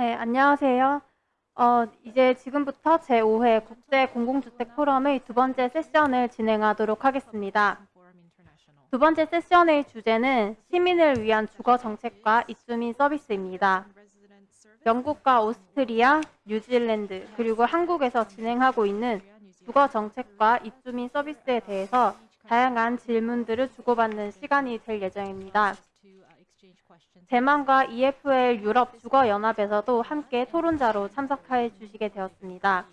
네, 안녕하세요. 어, 이제 지금부터 제5회 국제 공공주택 포럼의 두 번째 세션을 진행하도록 하겠습니다. 두 번째 세션의 주제는 시민을 위한 주거 정책과 입주민 서비스입니다. 영국과 오스트리아, 뉴질랜드, 그리고 한국에서 진행하고 있는 주거 정책과 입주민 서비스에 대해서 다양한 질문들을 주고받는 시간이 될 예정입니다. 대만과 EFL 유럽 주거연합에서도 함께 토론자로 참석해 주시게 되었습니다.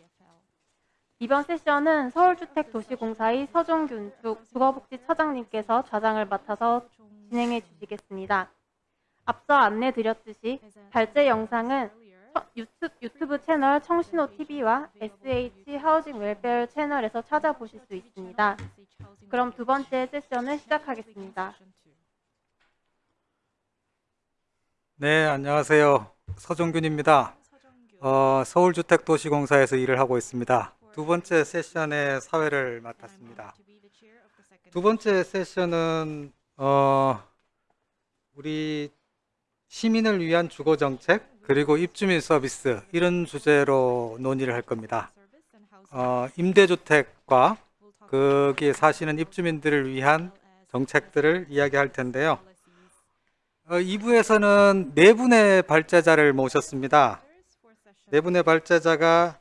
이번 세션은 서울주택도시공사의 서종균 주 거복지처장님께서 좌장을 맡아서 진행해 주시겠습니다. 앞서 안내 드렸듯이 발제 영상은 유튜브 채널 청신호 TV와 SH 하우징 웰페어 채널에서 찾아보실 수 있습니다. 그럼 두 번째 세션을 시작하겠습니다. 네, 안녕하세요. 서종균입니다. 어, 서울주택도시공사에서 일을 하고 있습니다. 두 번째 세션의 사회를 맡았습니다. 두 번째 세션은 어, 우리 시민을 위한 주거정책 그리고 입주민 서비스 이런 주제로 논의를 할 겁니다. 어, 임대주택과 거기에 사시는 입주민들을 위한 정책들을 이야기할 텐데요. 어, 2부에서는 네 분의 발제자를 모셨습니다. 네 분의 발제자가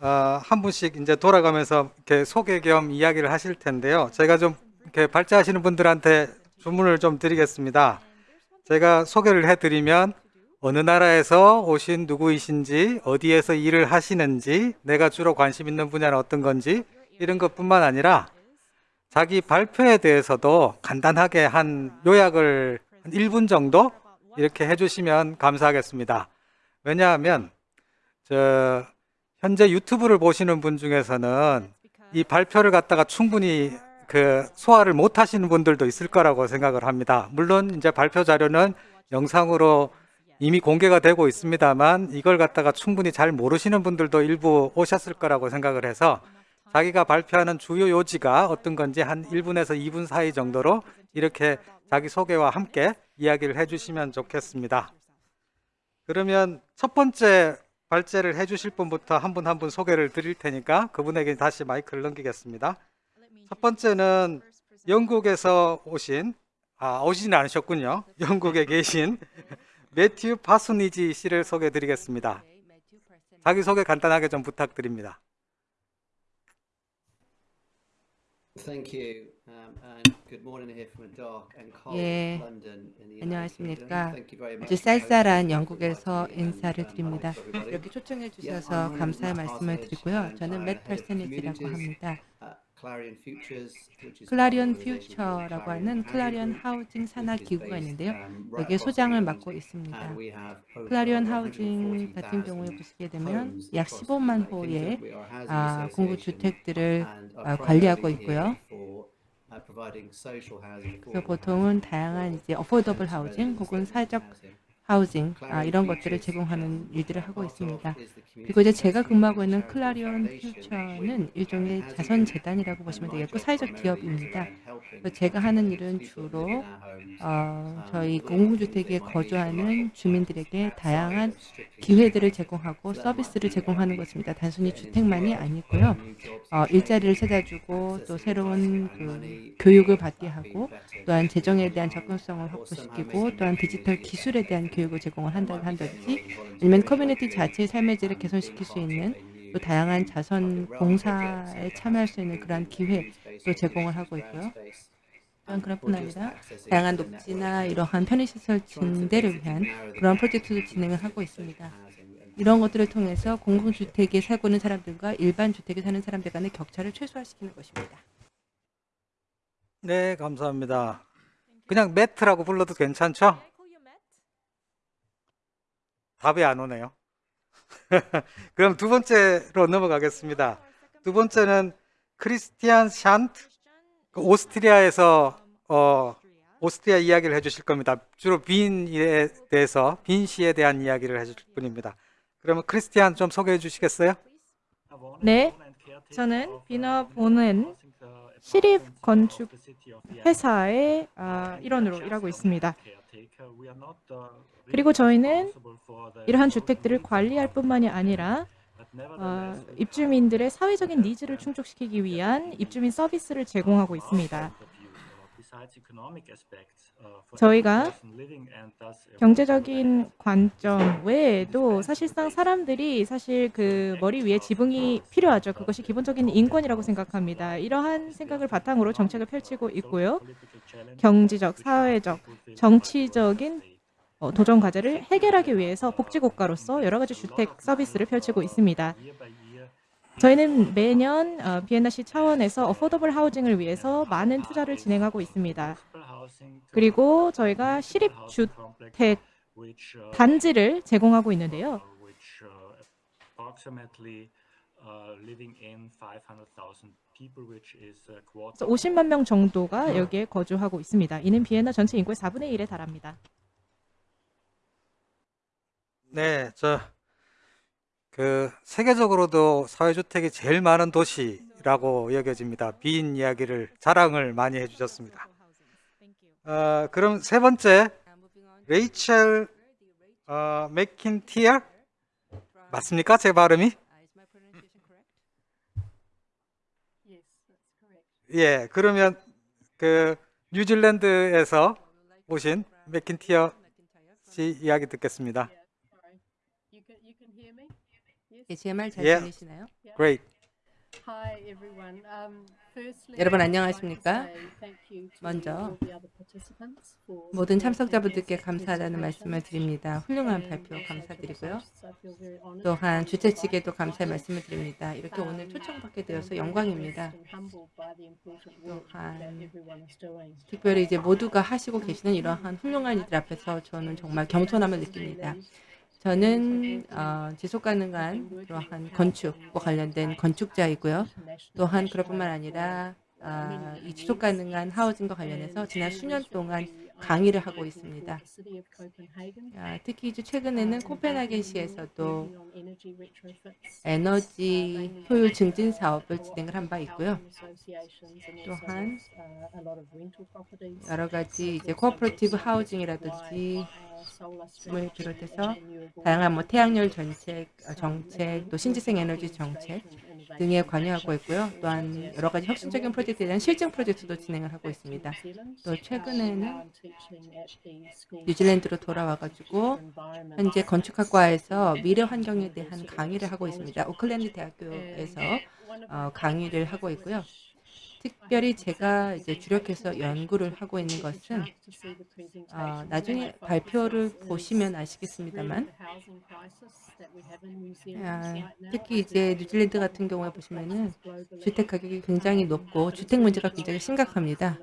어, 한 분씩 이제 돌아가면서 이렇게 소개 겸 이야기를 하실 텐데요. 제가 좀 이렇게 발제하시는 분들한테 주문을 좀 드리겠습니다. 제가 소개를 해드리면 어느 나라에서 오신 누구이신지, 어디에서 일을 하시는지, 내가 주로 관심 있는 분야는 어떤 건지 이런 것뿐만 아니라 자기 발표에 대해서도 간단하게 한 요약을 한 1분 정도 이렇게 해주시면 감사하겠습니다. 왜냐하면 저 현재 유튜브를 보시는 분 중에서는 이 발표를 갖다가 충분히 그 소화를 못 하시는 분들도 있을 거라고 생각을 합니다. 물론 이제 발표 자료는 영상으로 이미 공개가 되고 있습니다만 이걸 갖다가 충분히 잘 모르시는 분들도 일부 오셨을 거라고 생각을 해서 자기가 발표하는 주요 요지가 어떤 건지 한 1분에서 2분 사이 정도로 이렇게 자기 소개와 함께 이야기를 해주시면 좋겠습니다. 그러면 첫 번째 발제를 해주실 분부터 한 분 한분 소개를 드릴 테니까 그분에게 다시 마이크를 넘기겠습니다. 첫 번째는 영국에서 오신 아 오시진 않으셨군요. 영국에 계신 매튜 파수니지 씨를 소개해 드리겠습니다. 자기 소개 간단하게 좀 부탁드립니다. Thank you, um, and good morning here from a dark and cold 예, London in the United. 안녕하십니까. Thank you very much 아주 쌀쌀한. 영국에서 인사를 um, 드립니다. 이렇게 초청해 주셔서 감사의 말씀을 드리고요. 저는 맷 communities 합니다. Called 퓨처라고 하는 Group, 하우징 산하 기구가 있는데요. um, 여기에 소장을 맡고 있습니다. 클라리온 하우징 140,000 같은 경우에 보시게 되면 약 across the 15만 United 호의 아, 공구 주택들을 아, 관리하고 있고요. uh, 그래서 보통은 다양한 이제 어포더블 하우징 혹은 사적. 하우징 아, 이런 것들을 제공하는 um, 일들을 하고 있습니다. 그리고 이제 제가 근무하고 있는 클라리온 퓨처는 일종의 자선 재단이라고 보시면 되겠고 사회적 기업입니다. 제가 하는 일은 주로 어, um, 저희 공공주택에 거주하는 주민들에게 다양한 기회들을. 제공하고 서비스를 제공하는 um, 것입니다. 단순히 주택만이 아니고요. 어, 일자리를 찾아주고 또 새로운 그 교육을 받게 하고 또한 재정에 대한 접근성을 확보시키고 또한 디지털 기술에 대한 place. 교육을 제공을 한다, 한다든지 아니면 커뮤니티 자체의 삶의 질을 개선시킬 수 있는 또 다양한 자선 so 참여할 수 있는 그러한 building 기회 community space 또 or 제공을 하고 있고요. 또한 um, just 아니라 다양한 녹지나 이러한 편의시설 증대를 위한 gap 프로젝트도 진행을 하고 있습니다. 이런 것들을 통해서 공공주택에 살고 있는 사람들과 일반 주택에 사는 사람들 간의 격차를 최소화시키는 것입니다. 네, 감사합니다. 그냥 매트라고 불러도 괜찮죠? 답이 안 오네요. 그럼 두 번째로 넘어가겠습니다. 두 번째는 크리스티안 샨트, 그 오스트리아에서 어, 오스트리아 이야기를 해주실 겁니다. 주로 빈에 대해서 빈 씨에 대한 이야기를 해주실 분입니다. 그러면 크리스티안 좀 소개해 주시겠어요? 네, 저는 비너 보는 시립 건축 회사의 아, 일원으로 일하고 있습니다. 그리고 저희는 이러한 주택들을 관리할 뿐만이 아니라 어, 입주민들의 사회적인 needs를 충족시키기 위한 입주민 서비스를 제공하고 있습니다. 저희가 경제적인 관점 외에도 사실상 사람들이 사실 그 머리 위에 지붕이 필요하죠. 그것이 기본적인 인권이라고 생각합니다. 이러한 생각을 바탕으로 정책을 펼치고 있고요. 경제적, 사회적, 정치적인 어, 도전 과제를 해결하기 위해서 복지국가로서 여러 가지 주택 서비스를 펼치고 있습니다. 저희는 매년 어, 비엔나시 차원에서 어포더블 하우징을 위해서 많은 투자를 진행하고 있습니다. 그리고 저희가 시립 주택 단지를 제공하고 있는데요. 그래서 50만 명 정도가 여기에 거주하고 있습니다. 이는 비엔나 전체 인구의 4분의 1에 달합니다. 네, 저 그 세계적으로도 사회주택이 제일 많은 도시라고 여겨집니다. 빈 이야기를 자랑을 많이 해주셨습니다. 어, 그럼 세 번째 레이첼 어, 맥킨티어 맞습니까? 제 발음이? 예, 그러면 그 뉴질랜드에서 오신 맥킨티어 씨 이야기 듣겠습니다. 예, 제 말잘 예. 들리시나요? Great. 여러분 안녕하십니까? 먼저 모든 참석자분들께 감사하다는 말씀을 드립니다. 훌륭한 발표 감사드리고요. 또한 주최 측에도 감사의 말씀을 드립니다. 이렇게 오늘 초청받게 되어서 영광입니다. 또한 특별히 이제 모두가 하시고 계시는 이러한 훌륭한 이들 앞에서 저는 정말 겸손함을 느낍니다. 저는 어, 지속 가능한 그러한 건축과 관련된 건축자이고요. 또한 그것뿐만 아니라 아, 이 지속 가능한 하우징과 관련해서 지난 수년 동안 강의를 하고 있습니다. 아, 특히 이제 최근에는 코펜하겐시에서도 에너지 효율 증진 사업을 진행을 한 바 있고요. 또한 여러 가지 이제 cooperative housing이라든지 을 비롯해서 다양한 뭐 태양열 정책, 어, 정책, 또 신재생 에너지 정책 등에 관여하고 있고요. 또한 여러 가지 혁신적인 프로젝트에 대한 실증 프로젝트도 진행을 하고 있습니다. 또 최근에는 뉴질랜드로 돌아와가지고 현재 건축학과에서 미래 환경에 대한 강의를 하고 있습니다. 오클랜드 대학교에서 어, 강의를 하고 있고요. 특별히 제가 이제 주력해서 연구를 하고 있는 것은 어, 나중에 발표를 보시면 아시겠습니다만 아, 특히 이제 뉴질랜드 같은 경우에 보시면은 주택 가격이 굉장히 높고 주택 문제가 굉장히 심각합니다.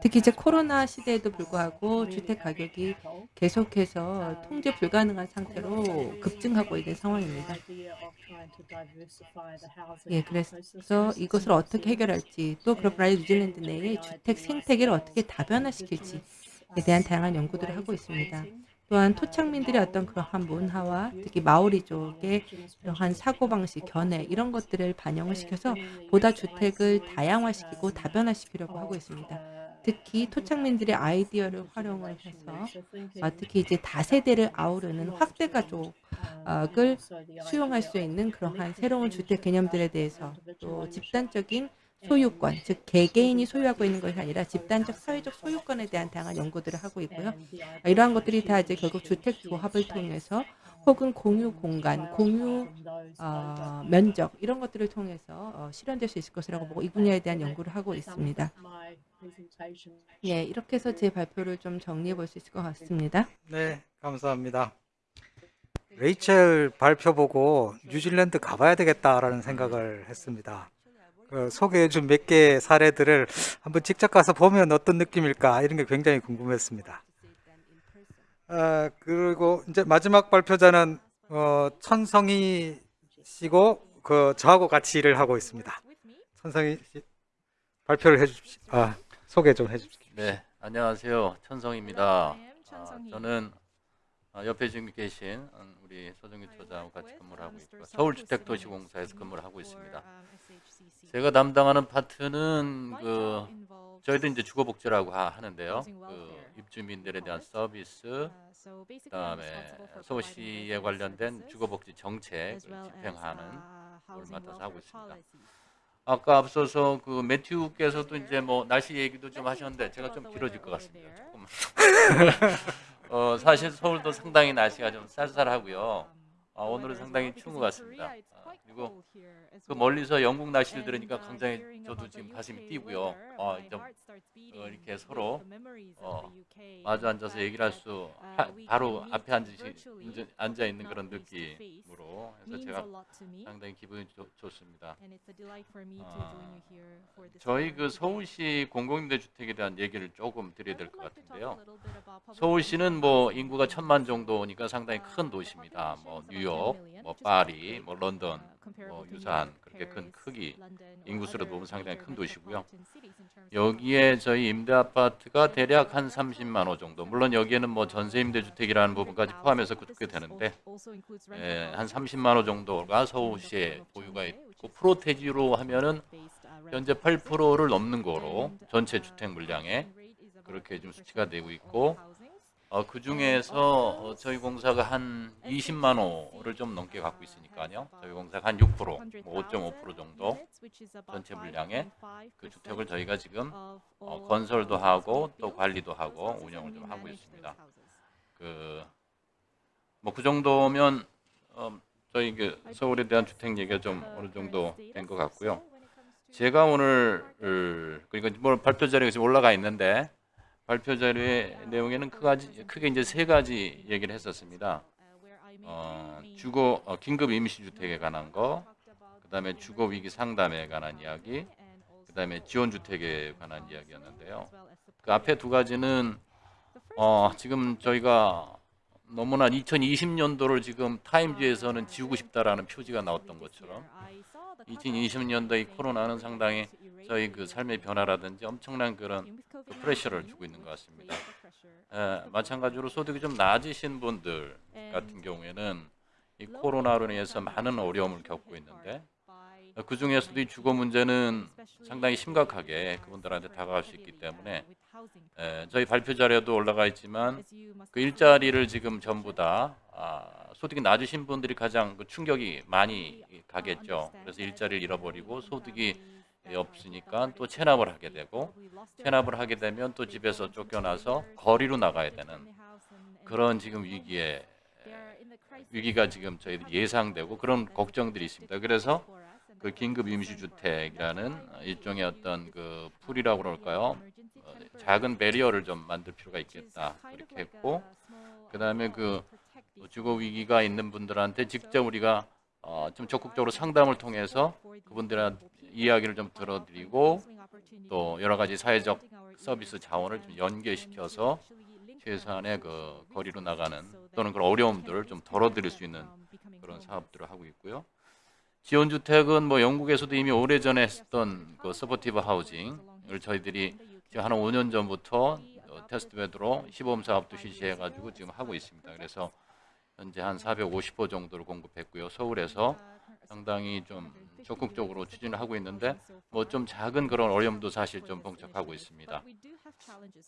특히 이제 코로나 시대에도 불구하고 주택 가격이 계속해서 통제 불가능한 상태로 급증하고 있는 상황입니다. 예, 그래서 이것을 어떻게 해결할지 또 아니라 뉴질랜드 내의 주택 생태계를 어떻게 다변화시킬지에 대한 다양한 연구들을 하고 있습니다. 또한 토착민들의 어떤 그러한 문화와 특히 마오리족의 그러한 사고방식, 견해 이런 것들을 반영을 시켜서 보다 주택을 다양화시키고 다변화시키려고 하고 있습니다. 특히 토착민들의 아이디어를 활용을 해서 어, 특히 이제 다세대를 아우르는 확대 가족을 수용할 수 있는 그러한 새로운 주택 개념들에 대해서 또 집단적인 소유권, 즉 개개인이 소유하고 있는 것이 아니라 집단적 사회적 소유권에 대한 다양한 연구들을 하고 있고요. 이러한 것들이 다 이제 결국 주택 조합을 통해서 혹은 공유 공간, 공유 어, 면적 이런 것들을 통해서 어, 실현될 수 있을 것이라고 보고 이 분야에 대한 연구를 하고 있습니다. 예, 이렇게 해서 제 발표를 좀 정리해 볼 수 있을 것 같습니다. 네, 감사합니다. 레이첼 발표 보고 뉴질랜드 가봐야 되겠다라는 생각을 했습니다. 그 소개해 준 몇 개의 사례들을 한번 직접 가서 보면 어떤 느낌일까 이런 게 굉장히 궁금했습니다. 아, 그리고 이제 마지막 발표자는 어, 천성희 씨고 그 저하고 같이 일을 하고 있습니다. 천성희 씨 발표를 해 주십시오. 아, 소개 좀 해주십시오. 네, 안녕하세요. 천성입니다. 아, 저는 아, 옆에 지금 계신 음, 우리 서정규 처장과 같이 근무를 하고 있고 서울주택도시공사에서 근무를 하고 있습니다. 제가 담당하는 파트는 그 저희도 이제 주거복지라고 하, 하는데요. 그 입주민들에 대한 서비스, 그다음에 서울시에 관련된 주거복지 정책을 집행하는 걸 맡아서 하고 있습니다. 아까 앞서서 그 매튜께서도 이제 뭐 날씨 얘기도 좀 하셨는데 제가 좀 길어질 것 같습니다. 조금. 어, 사실 서울도 상당히 날씨가 좀 쌀쌀하고요. 아, 오늘은 상당히 추운 것 같습니다. 아, 그리고 그 멀리서 영국 날씨를 들으니까 굉장히 저도 지금 가슴이 뛰고요. 어, 좀 어, 이렇게 서로 어, 마주 앉아서 얘기를 할 수 바로 앞에 앉으시, 앉아 있는 그런 느낌으로 해서 제가 상당히 기분이 좋, 좋습니다. 아, 저희 그 서울시 공공임대주택에 대한 얘기를 조금 드려야 될 것 같은데요. 서울시는 뭐 인구가 천만 정도니까 상당히 큰 도시입니다. 뭐 뉴욕, 뭐 파리, 뭐 런던, 뭐 유사한 그렇게 큰 크기 인구수로 보면 상당히 큰 도시고요. 여기에 저희 임대 아파트가 대략 한 30만 호 정도. 물론 여기에는 뭐 전세 임대 주택이라는 부분까지 포함해서 그렇게 되는데 예, 한 30만 호 정도가 서울시에 보유가 있고 프로테지로 하면은 현재 8%를 넘는 거로 전체 주택 물량에 그렇게 좀 수치가 되고 있고 어, 그 중에서 어, 저희 공사가 한 20만 호를 좀 넘게 갖고 있으니까요. 저희 공사가 한 6%, 뭐 5.5% 정도 전체 물량의 그 주택을 저희가 지금 어, 건설도 하고 또 관리도 하고 운영을 좀 하고 있습니다. 그 뭐 그 정도면 어, 저희 그 서울에 대한 주택 얘기가 좀 어느 정도 된 것 같고요. 제가 오늘 그러니까 뭐 발표 자료가 지금 올라가 있는데 발표 자료의 내용에는 크가지, 크게 이제 세 가지 얘기를 했었습니다. 어, 주거 어, 긴급 임시 주택에 관한 거, 그다음에 주거 위기 상담에 관한 이야기, 그다음에 지원 주택에 관한 이야기였는데요. 그 앞에 두 가지는 어, 지금 저희가 너무나 2020년도를 지금 타임즈에서는 지우고 싶다라는 표지가 나왔던 것처럼 2020년도 이 코로나는 상당히 저희 그 삶의 변화라든지 엄청난 그런 그 프레셔를 주고 있는 것 같습니다. 에, 마찬가지로 소득이 좀 낮으신 분들 같은 경우에는 이 코로나로 인해서 많은 어려움을 겪고 있는데 그 중에서도 이 주거 문제는 상당히 심각하게 그분들한테 다가갈 수 있기 때문에 에, 저희 발표 자료도 올라가 있지만 그 일자리를 지금 전부 다 아, 소득이 낮으신 분들이 가장 그 충격이 많이 가겠죠. 그래서 일자리를 잃어버리고 소득이 없으니까 또 체납을 하게 되고 체납을 하게 되면 또 집에서 쫓겨나서 거리로 나가야 되는 그런 지금 위기에 위기가 지금 저희들 예상되고 그런 걱정들이 있습니다. 그래서 그 긴급 임시주택이라는 일종의 어떤 그 풀이라고 그럴까요? 어, 작은 배리어를 좀 만들 필요가 있겠다 이렇게 했고 그 다음에 그 주거 위기가 있는 분들한테 직접 우리가 어, 좀 적극적으로 상담을 통해서 그분들한테 이야기를 좀 들어드리고 또 여러 가지 사회적 서비스 자원을 좀 연계시켜서 최소한의 그 거리로 나가는 또는 그런 어려움들을 좀 덜어드릴 수 있는 그런 사업들을 하고 있고요. 지원주택은 뭐 영국에서도 이미 오래전에 했던 그 supportive housing을 저희들이 지금 한 5년 전부터 어, testbed로 시범 사업도 실시해가지고 지금 하고 있습니다. 그래서 현재 한 450호 정도를 공급했고요. 서울에서 상당히 좀 적극적으로 추진을 하고 있는데 뭐 좀 작은 그런 어려움도 사실 좀 봉착하고 있습니다.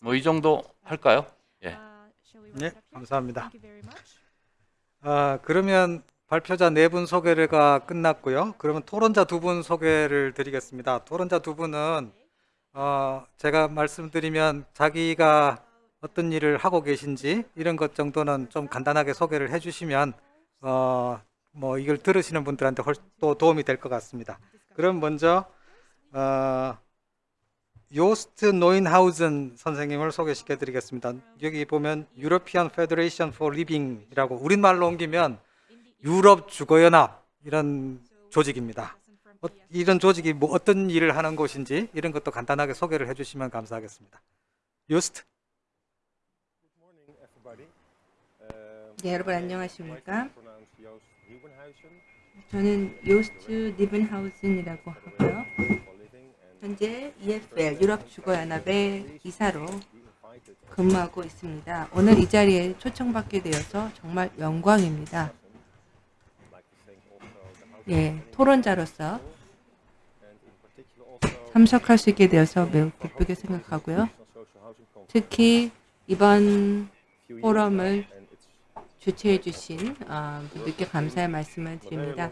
뭐 이 정도 할까요? 예. 네, 감사합니다. 아, 그러면 발표자 네 분 소개가 끝났고요. 그러면 토론자 두 분 소개를 드리겠습니다. 토론자 두 분은 어, 제가 말씀드리면 자기가 어떤 일을 하고 계신지 이런 것 정도는 좀 간단하게 소개를 해주시면 어, 뭐 이걸 들으시는 분들한테 훨, 또 도움이 될 것 같습니다. 그럼 먼저 어, 요스트 노인하우젠 선생님을 소개시켜 드리겠습니다. 여기 보면 European Federation for Living이라고 우리말로 옮기면 유럽 주거연합 이런 조직입니다. 어, 이런 조직이 뭐 어떤 일을 하는 곳인지 이런 것도 간단하게 소개를 해주시면 감사하겠습니다. 요스트. 네, 여러분 안녕하십니까? 저는 요스트 니븐하우sen이라고 하고요. 현재 EFL 유럽 주거연합의 이사로 근무하고 있습니다. 오늘 이 자리에 초청받게 되어서 정말 영광입니다. 예, 토론자로서 참석할 수 있게 되어서 매우 기쁘게 생각하고요. 특히 이번 포럼을 주최해 주신 어, 분들께 감사의 말씀을 드립니다.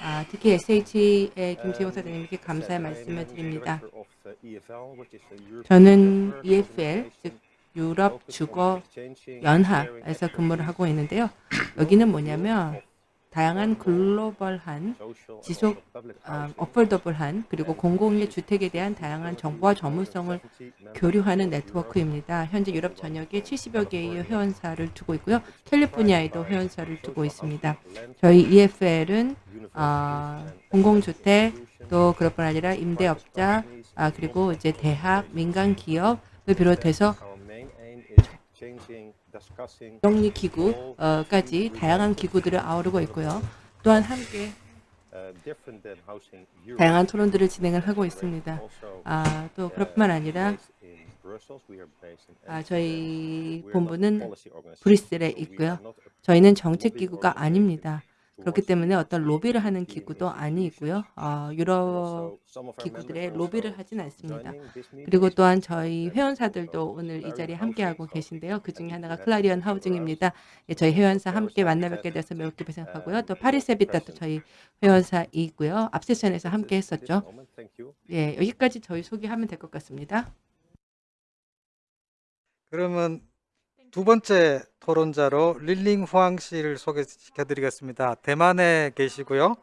아, 특히 SH의 김재용 사장님께 감사의 말씀을 드립니다. 저는 EFL, 즉 유럽 주거 연합에서 근무를 하고 있는데요. 여기는 뭐냐면 다양한 글로벌한 지속 아, 어폴더블한 그리고 공공의 주택에 대한 다양한 정보와 전문성을 교류하는 네트워크입니다. 현재 유럽 전역에 70여 개의 회원사를 두고 있고요. 캘리포니아에도 회원사를 두고 있습니다. 저희 EFL은 아, 공공주택 또 그것뿐 아니라 임대업자 아, 그리고 이제 대학, 민간 기업을 비롯해서 정리 기구까지 다양한 기구들을 아우르고 있고요. 또한 함께 다양한 토론들을 진행을 하고 있습니다. 아, 또 그뿐만 아니라 아, 저희 본부는 브뤼셀에 있고요. 저희는 정책 기구가 아닙니다. 그렇기 때문에 어떤 로비를 하는 기구도 아니고요. 어, 유럽 기구들의 로비를 하진 않습니다. 그리고 또한 저희 회원사들도 오늘 이 자리에 함께하고 계신데요. 그 중에 하나가 클라리언 하우징입니다. 예, 저희 회원사 함께 만나 뵙게 돼서 매우 기쁘게 생각하고요. 또 파리세비타도 저희 회원사이고요. 앞 세션에서 함께 했었죠. 예, 여기까지 저희 소개하면 될 것 같습니다. 그러면 두 번째 토론자로 릴링 후앙 씨를 소개시켜 드리겠습니다. 대만에 계시고요.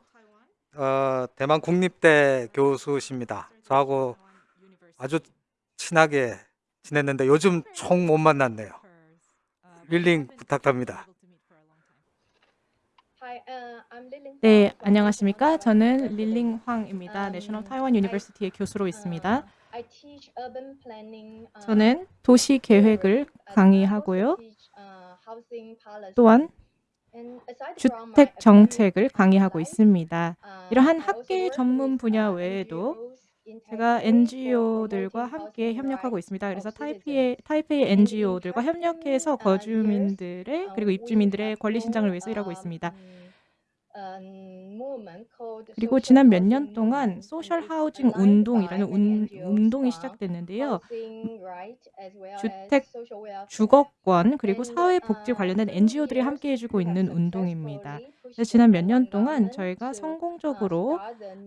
어, 대만 국립대 교수십니다. 저하고 아주 친하게 지냈는데 요즘 총 못 만났네요. 릴링 부탁합니다. 네, 안녕하십니까? 저는 릴링 황입니다. National Taiwan University의 교수로 있습니다. 저는 도시 계획을 강의하고요. 또한 주택 정책을 강의하고 있습니다. 이러한 학계 전문 분야 외에도 제가 NGO들과 함께 협력하고 있습니다. 그래서 타이페이, 타이페이 NGO들과 협력해서 거주민들의 그리고 입주민들의 권리 신장을 위해서 일하고 있습니다. 그리고 지난 몇 년 동안 소셜 하우징 운동이라는 운, 운동이 시작됐는데요. 주택, 주거권 그리고 사회복지 관련된 NGO들이 함께 해주고 있는 운동입니다. 지난 몇 년 동안 저희가 성공적으로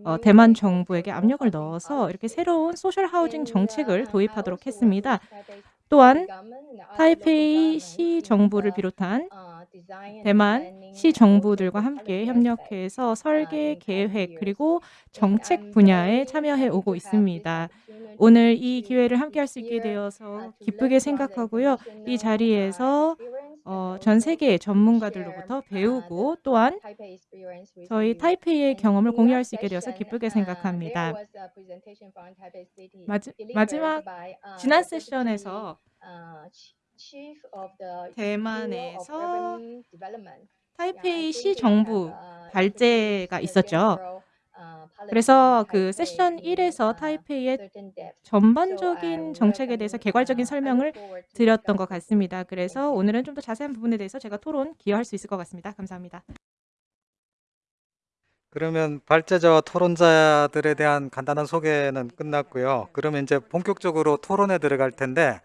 어, 대만 정부에게 압력을 넣어서 이렇게 새로운 소셜 하우징 정책을 도입하도록 했습니다. 또한 타이페이 시 정부를 비롯한 대만 시 정부들과 함께 협력해서 설계, 계획 그리고 정책 분야에 참여해 오고 있습니다. 오늘 이 기회를 함께 할 수 있게 되어서 기쁘게 생각하고요. 이 자리에서 어, 전 세계 전문가들로부터 배우고 또한 저희 타이페이의 경험을 공유할 수 있게 되어서 기쁘게 생각합니다. 마지, 마지막 지난 세션에서 대만에서 타이페이 시 정부 발제가 있었죠. 그래서 그 세션 1에서 타이페이의 전반적인 정책에 대해서 개괄적인 설명을 드렸던 것 같습니다. 그래서 오늘은 좀 더 자세한 부분에 대해서 제가 토론 기여할 수 있을 것 같습니다. 감사합니다. 그러면 발제자와 토론자들에 대한 간단한 소개는 끝났고요. 그러면 이제 본격적으로 토론에 들어갈 텐데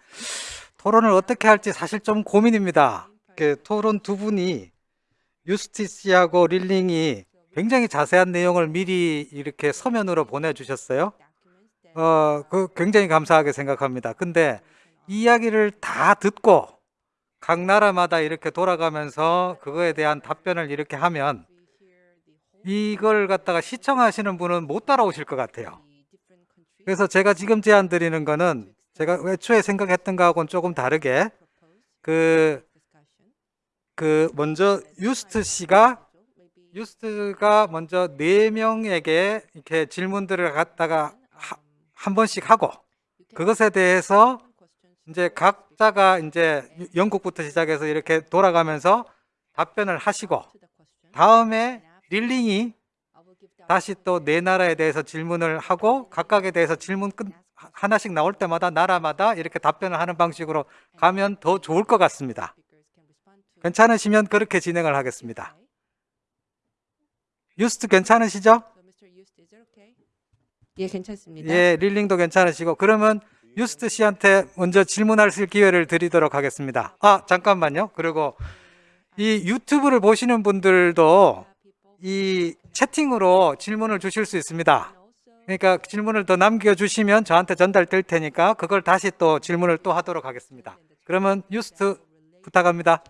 토론을 어떻게 할지 사실 좀 고민입니다. 그 토론 두 분이 유스티 씨하고 릴링이 굉장히 자세한 내용을 미리 이렇게 서면으로 보내주셨어요. 어, 그 굉장히 감사하게 생각합니다. 근데 이야기를 다 듣고 각 나라마다 이렇게 돌아가면서 그거에 대한 답변을 이렇게 하면 이걸 갖다가 시청하시는 분은 못 따라오실 것 같아요. 그래서 제가 지금 제안 드리는 거는 제가 애초에 생각했던 거하고는 조금 다르게 그, 그 먼저 유스트 씨가 유스트가 먼저 네 명에게 이렇게 질문들을 갖다가 하, 한 번씩 하고 그것에 대해서 이제 각자가 이제 영국부터 시작해서 이렇게 돌아가면서 답변을 하시고 다음에 릴링이 다시 또 네 나라에 대해서 질문을 하고 각각에 대해서 질문 끝 하나씩 나올 때마다 나라마다 이렇게 답변을 하는 방식으로 가면 더 좋을 것 같습니다. 괜찮으시면 그렇게 진행을 하겠습니다. 유스트 괜찮으시죠? 예, 괜찮습니다. 예, 릴링도 괜찮으시고 그러면 유스트 씨한테 먼저 질문할 수 기회를 드리도록 하겠습니다. 아, 잠깐만요. 그리고 이 유튜브를 보시는 분들도 이 채팅으로 질문을 주실 수 있습니다. 그러니까 질문을 더 남겨주시면 저한테 전달될 테니까 그걸 다시 또 질문을 또 하도록 하겠습니다. 그러면 유스트 부탁합니다.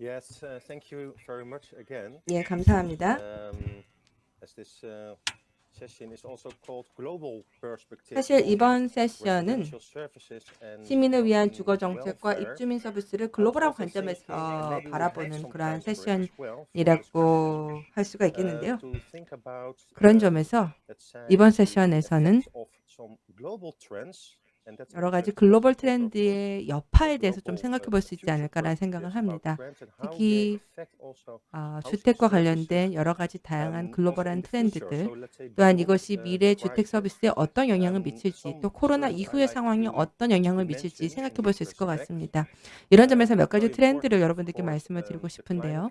Yes, uh, thank you very much again. 예, 감사합니다. Um, as this uh, session is also called Global Perspective 사실 이번 세션은 시민을 위한 um, 주거 정책과. 입주민 서비스를 Uh, 글로벌한 관점에서 바라보는 그러한 세션이라고 할 수가 uh, 있겠는데요. 그런 uh, 점에서 이번 세션에서는 여러 가지 글로벌 트렌드의 여파에 대해서 좀 생각해 uh, 볼수 있지 않을까라는 생각을 합니다. 특히 아, housing 주택과 관련된 여러 가지 다양한 um, 글로벌한. 트렌드들 또한 이것이 uh, 미래 주택 서비스에 어떤 영향을 um, 미칠지 또 코로나 이후의 상황이 어떤 영향을 미칠지 생각해 볼 수 있을 것. 같습니다. 이런 점에서 몇 가지 트렌드를 여러분들께 말씀을 um, 드리고 싶은데요.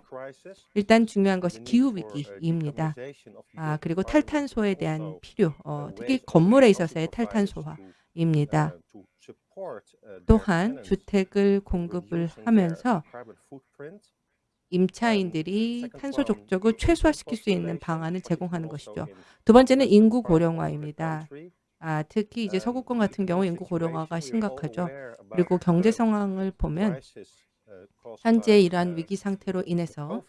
일단 중요한 것이 the need 기후 for, uh, 위기입니다. decarbonization of the 아, 그리고 탈탄소에 대한 필요, uh, 어, 특히 건물에 있어서의 탈탄소화 입니다. uh, uh, 또한 주택을 공급을 하면서. 임차인들이 탄소 족적을 최소화시킬 수 있는 방안을 제공하는 것이죠. 두 번째는 인구 고령화입니다. 아, 특히 이제 Um, 서구권 같은 경우 인구 고령화가 심각하죠. 그리고 경제 상황을 보면 uh, 현재 이러한 uh, 위기 상태로 인해서.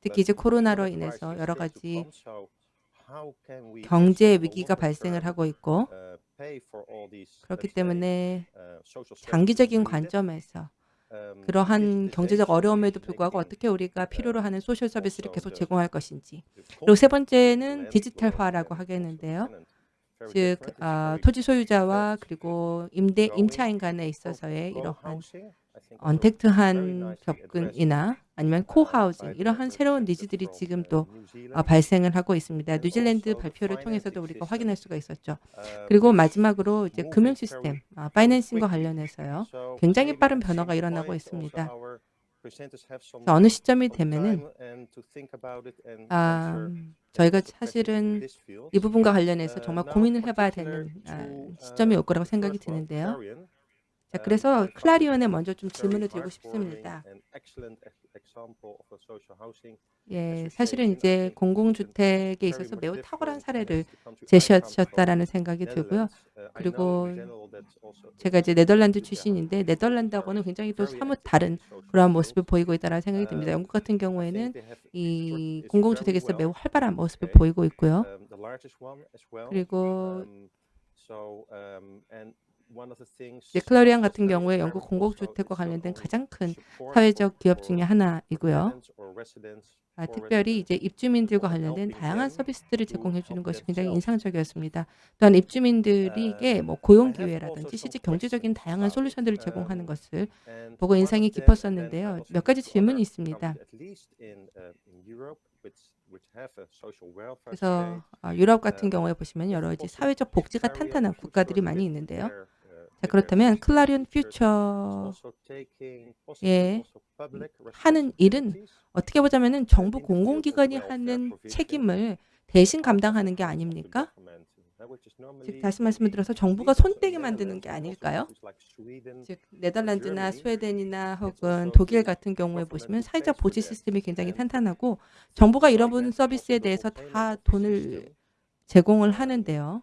특히 이제 코로나로 인해서 여러 가지 경제 위기가 발생을 하고 있고 uh, 그렇기 때문에 uh, 장기적인? 관점에서 Um, 그러한 경제적 어려움에도 불구하고 어떻게 우리가 필요로 하는 소셜 서비스를 계속 제공할 것인지 그리고 세 번째는 디지털화라고 하겠는데요. 즉 아, very 토지 소유자와 그리고 임대 임차인 간에 있어서의 이러한 언택트한 접근이나 아니면 uh, 코하우징 이러한 새로운 니즈들이 지금 uh, 또 아. 발생을 하고 있습니다. 뉴질랜드 발표를 통해서도 우리가. 확인할 수가 있었죠. Uh, 그리고 마지막으로 이제 금융 시스템, 아, 파이낸싱과. 관련해서요. 굉장히 빠른 변화가 일어나고 있습니다. 어느 시점이 되면은 아, 저희가 사실은. 이 부분과 관련해서 Uh, 정말 고민을 해봐야 되는 아, 시점이 uh, 올 거라고 생각이 드는데요. 자, Um, 그래서 클라리온에 먼저 좀 질문을 드리고 싶습니다. 예. 사실은 이제 공공주택에 있어서 매우 탁월한 사례를 제시하셨다라는 생각이 들고요. Uh, 그리고 제가 이제 네덜란드. 출신인데 네덜란드하고는 굉장히 또 사뭇 다른 그러한. 모습을 보이고 있다는 생각이 듭니다. Um, 영국 같은 경우에는 이 공공주택에서 매우. 활발한 모습을. 보이고 있고요. Um. 그리고 Um, um, was 같은 경우에 영국 공공주택과 관련된 가장 큰 사회적 기업 중에 하나이고요. 아, 특별히 이제 입주민들과 관련된 다양한 서비스들을 제공해 주는 것이 굉장히. 인상적이었습니다. 또한 입주민들에게 뭐 고용 기회라든지 some 경제적인 다양한. 솔루션들을 제공하는 Um, 것을 보고 인상이 깊었었는데요. 몇 가지 질문이 있습니다. Uh, 그래서 아, 유럽 같은 음, 경우에 보시면 여러 가지 사회적 복지가 탄탄한 국가들이 많이 있는데요. uh, 자, 그렇다면 클라리온 features is 퓨처 also taking possibly 예, also public 하는 일은. 어떻게 보자면 은 정부 공공기관이 하는 책임을 대신 감당하는 게 아닙니까? Uh, 즉 다시 말씀을 들어서 정부가 손떼게 만드는 게 아닐까요? 즉 네덜란드나 스웨덴이나 혹은 독일 같은 경우에 보시면 사회적 보지. 시스템이 굉장히 탄탄하고 정부가 이런 서비스에 대해서 다 돈을 제공을 um, 하는데요.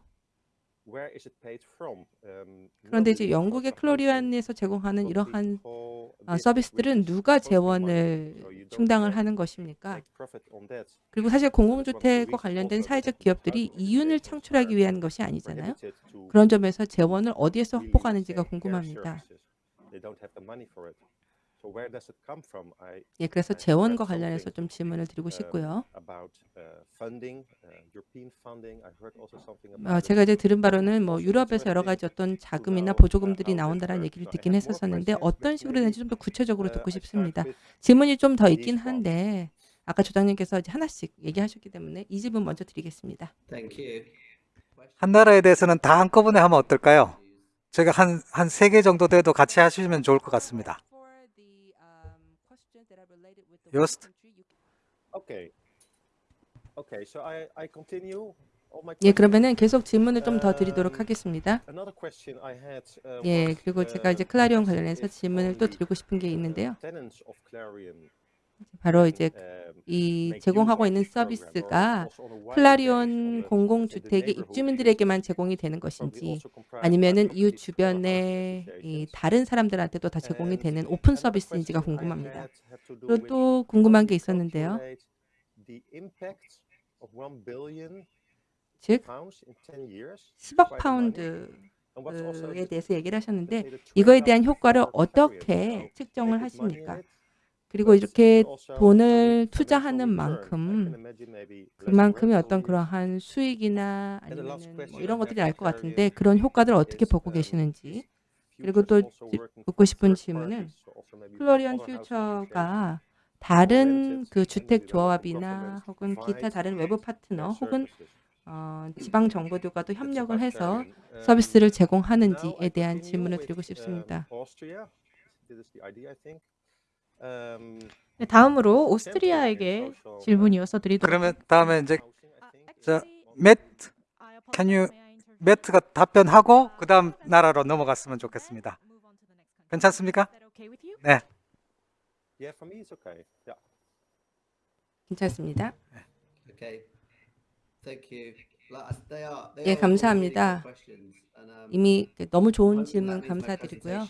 그런데 이제 영국의 클로리안에서 제공하는 이러한 어, 서비스들은 누가. 재원을 충당을 하는 것입니까? 그리고 사실 공공주택과 관련된 사회적 기업들이 이윤을 창출하기 위한 것이 아니잖아요. 그런 점에서 재원을 어디에서 확보하는지가 궁금합니다. 예, 그래서 재원과 관련해서 좀 질문을 드리고 um, 싶고요. about uh, funding, uh, European funding. I heard also something 어, about it. 제가 이제 들은 바로는 뭐 유럽에서 여러 가지 어떤 자금이나 uh, 보조금들이 나온다는. 얘기를 듣긴 했었었는데 questions, 어떤 식으로 되는지 좀 더 구체적으로 uh, 듣고 싶습니다. 질문이 좀 더 있긴. 한데 아까 조장님께서 이제 하나씩 얘기하셨기 때문에 이 질문 먼저 드리겠습니다. Thank you. 한 나라에 대해서는 다 한꺼번에 하면 어떨까요? 제가 한 한 세 개 정도 돼도 같이 하시면 좋을 것 같습니다. Um, Yost? Okay. Okay, so I, I continue 예. 그러면은 계속 질문을 좀 더 드리도록 하겠습니다. Another question I had uh, 예, 그리고 제가 uh, 이제 클라리온 관련해서 질문을 또 드리고 싶은 게 uh, 있는데요. 바로 이제 um, 이 제공하고 있는 서비스가 the 공공주택의 입주민들에게만 제공이 되는 것인지 아니면은 이웃 주변의. 다른 사람들한테도 다 제공이 되는 오픈 서비스인지가 궁금합니다. 그리고 또 궁금한 게 있었는데요. calculate the impact of 1 billion 즉 pounds in 10 years? 10억 Quite a money. 파운드에 And what's also the- 대해서 얘기를 하셨는데 이거에 대한 효과를. 어떻게 측정을 하십니까? 그리고 이렇게 돈을 투자하는 만큼 그만큼의 어떤. 그러한 수익이나 아니면 뭐 이런 것들이 날 것 같은데 그런 효과들을 어떻게 보고 um, 계시는지 그리고 또 묻고 싶은 질문은 플로리언 퓨처가 다른 그 주택 조합이나 혹은 기타 다른 외부 파트너 혹은. 어, 지방 정부들과도 협력을 해서. Um, 서비스를 제공하는지에 대한 질문을 드리고 um, 싶습니다. 네, 다음으로 오스트리아에게 in social, uh, 질문 이어서 드리도록 그러면 다음에 이제. 자, 매트 can you 매트가 답변하고 그 다음 나라로 넘어갔으면 좋겠습니다. 괜찮습니까? 네. 괜찮습니다. 예, 감사합니다. um, 이미 너무 좋은 질문 감사드리고요.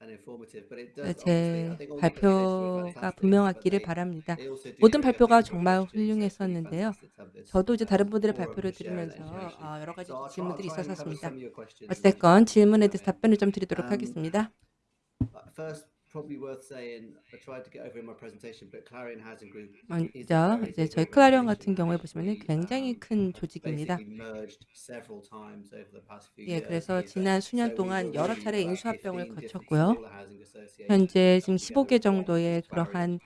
네, 제 발표가 분명하기를 바랍니다. 모든 발표가 정말 훌륭했었는데요. 저도 이제 다른 um, 분들의 발표를 들으면서. 아, 여러 가지 질문들이 있었습니다. 어쨌건 질문에 대해서. 답변을 좀 드리도록 Um, 하겠습니다. Uh, First, probably worth saying, I tried to get over in my presentation, but Clarion Housing Group is a 먼저 이제 저희 클라리온. 같은 경우에 보시면 굉장히 um, 큰 조직입니다. 예. 그래서 지난 수년 동안 여러 차례 인수합병을 15 different 거쳤고요. 현재 지금 got 15개 together 정도의. 그러한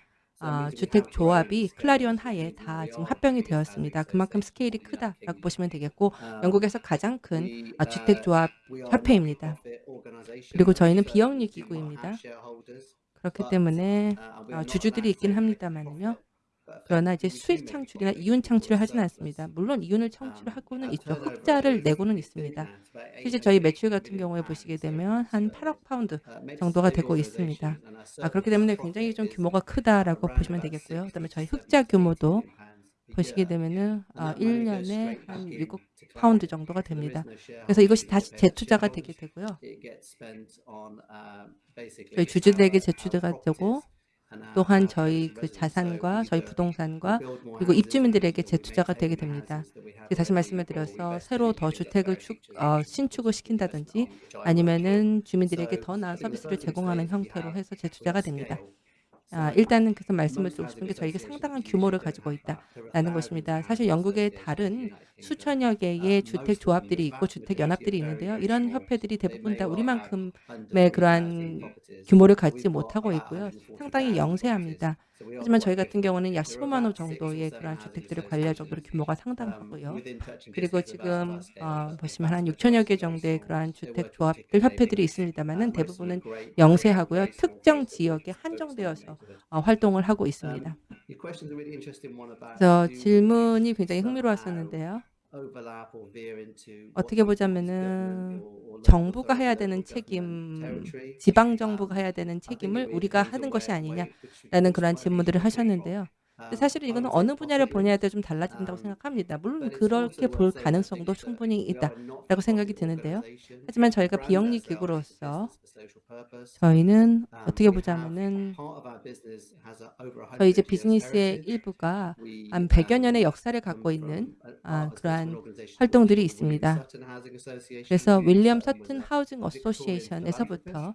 아, we 주택 조합이 클라리온 하에 다 지금 합병이 되었습니다. 그만큼 스케일이 크다라고. 보시면 되겠고 Um, 영국에서 가장 큰 아, 주택 uh, 조합 협회입니다. 그리고 저희는 비영리 기구입니다. 그렇기 때문에 uh, 아, not 주주들이 있긴 합니다만요. 그러나 이제 수익 창출이나 이윤 창출을 하진. 않습니다. 물론 이윤을 Um, 창출을 하고는 our 있죠. 흑자를 내고는 있습니다. 실제 저희 매출 같은 경우에. 보시게 되면 한 uh, 8억 파운드 uh, 정도가 되고 있습니다. 아, 그렇기 때문에 굉장히 좀 규모가 크다라고 보시면 되겠고요. 60 그다음에 저희 70 흑자 규모도 보시게. 되면은 아, that money goes 1년에 straight 한 back 6억 into 파운드. 정도가 됩니다. 그래서 이것이 다시 재투자가 되게. 되고요. Uh, 저희 주주들에게 재투자가 되고 또한 저희 그 자산과 저희 부동산과 그리고 입주민들에게 재투자가 되게 됩니다. 다시 말씀을 드려서 새로 더 주택을 축, 어, 신축을 시킨다든지. 아니면은 주민들에게 더 나은 서비스를 제공하는 형태로 해서 재투자가 됩니다. 아, 일단은 그래서 말씀을 드리고 싶은 게 저희가 상당한 규모를 가지고 있다라는 것입니다. 사실 associations 다른. 수천여 개의 Uh, 주택 조합들이 있고 주택 연합들이 있는데요. 이런. 협회들이 대부분 다 우리만큼의 그러한 3,000 properties. 규모를 갖지 못하고 있고요. 140,000 상당히 영세합니다. 하지만 저희 같은. 경우는 약 There are 15만 원 about six or 정도의 housing 주택들을 관리할 정도로. 규모가 Um, 상당하고요. 그리고 지금 어, 보시면 한 vast 6천여 개 정도의 그러한 주택 조합들 협회들이. 있습니다만은 Uh, 대부분은 영세하고요. 특정 지역에 한정되어서. 어, 활동을 하고 있습니다. Um, 그래서 질문이 굉장히 흥미로웠었는데요. 어떻게 보자면은 정부가 해야 되는 책임. 지방 정부가 Um, 해야 되는 책임을 우리가 하는 것이 아니냐라는 way 질문들을 하셨는데요. Um, 사실은 이거는 어느 분야를 보냐에 따라 좀 달라진다고 um, 생각합니다. 물론 그렇게 볼 가능성도 충분히 있다라고 생각이 드는데요. 하지만 저희가 비영리 기구로서. 저희는 Um, 어떻게 보자면은 저희 이제 100 years 비즈니스의. 일부가 한 100여 년의 um, 역사를 갖고 있는 아, 그러한 활동들이 있습니다. 그래서 William Sutton Housing Association에서부터.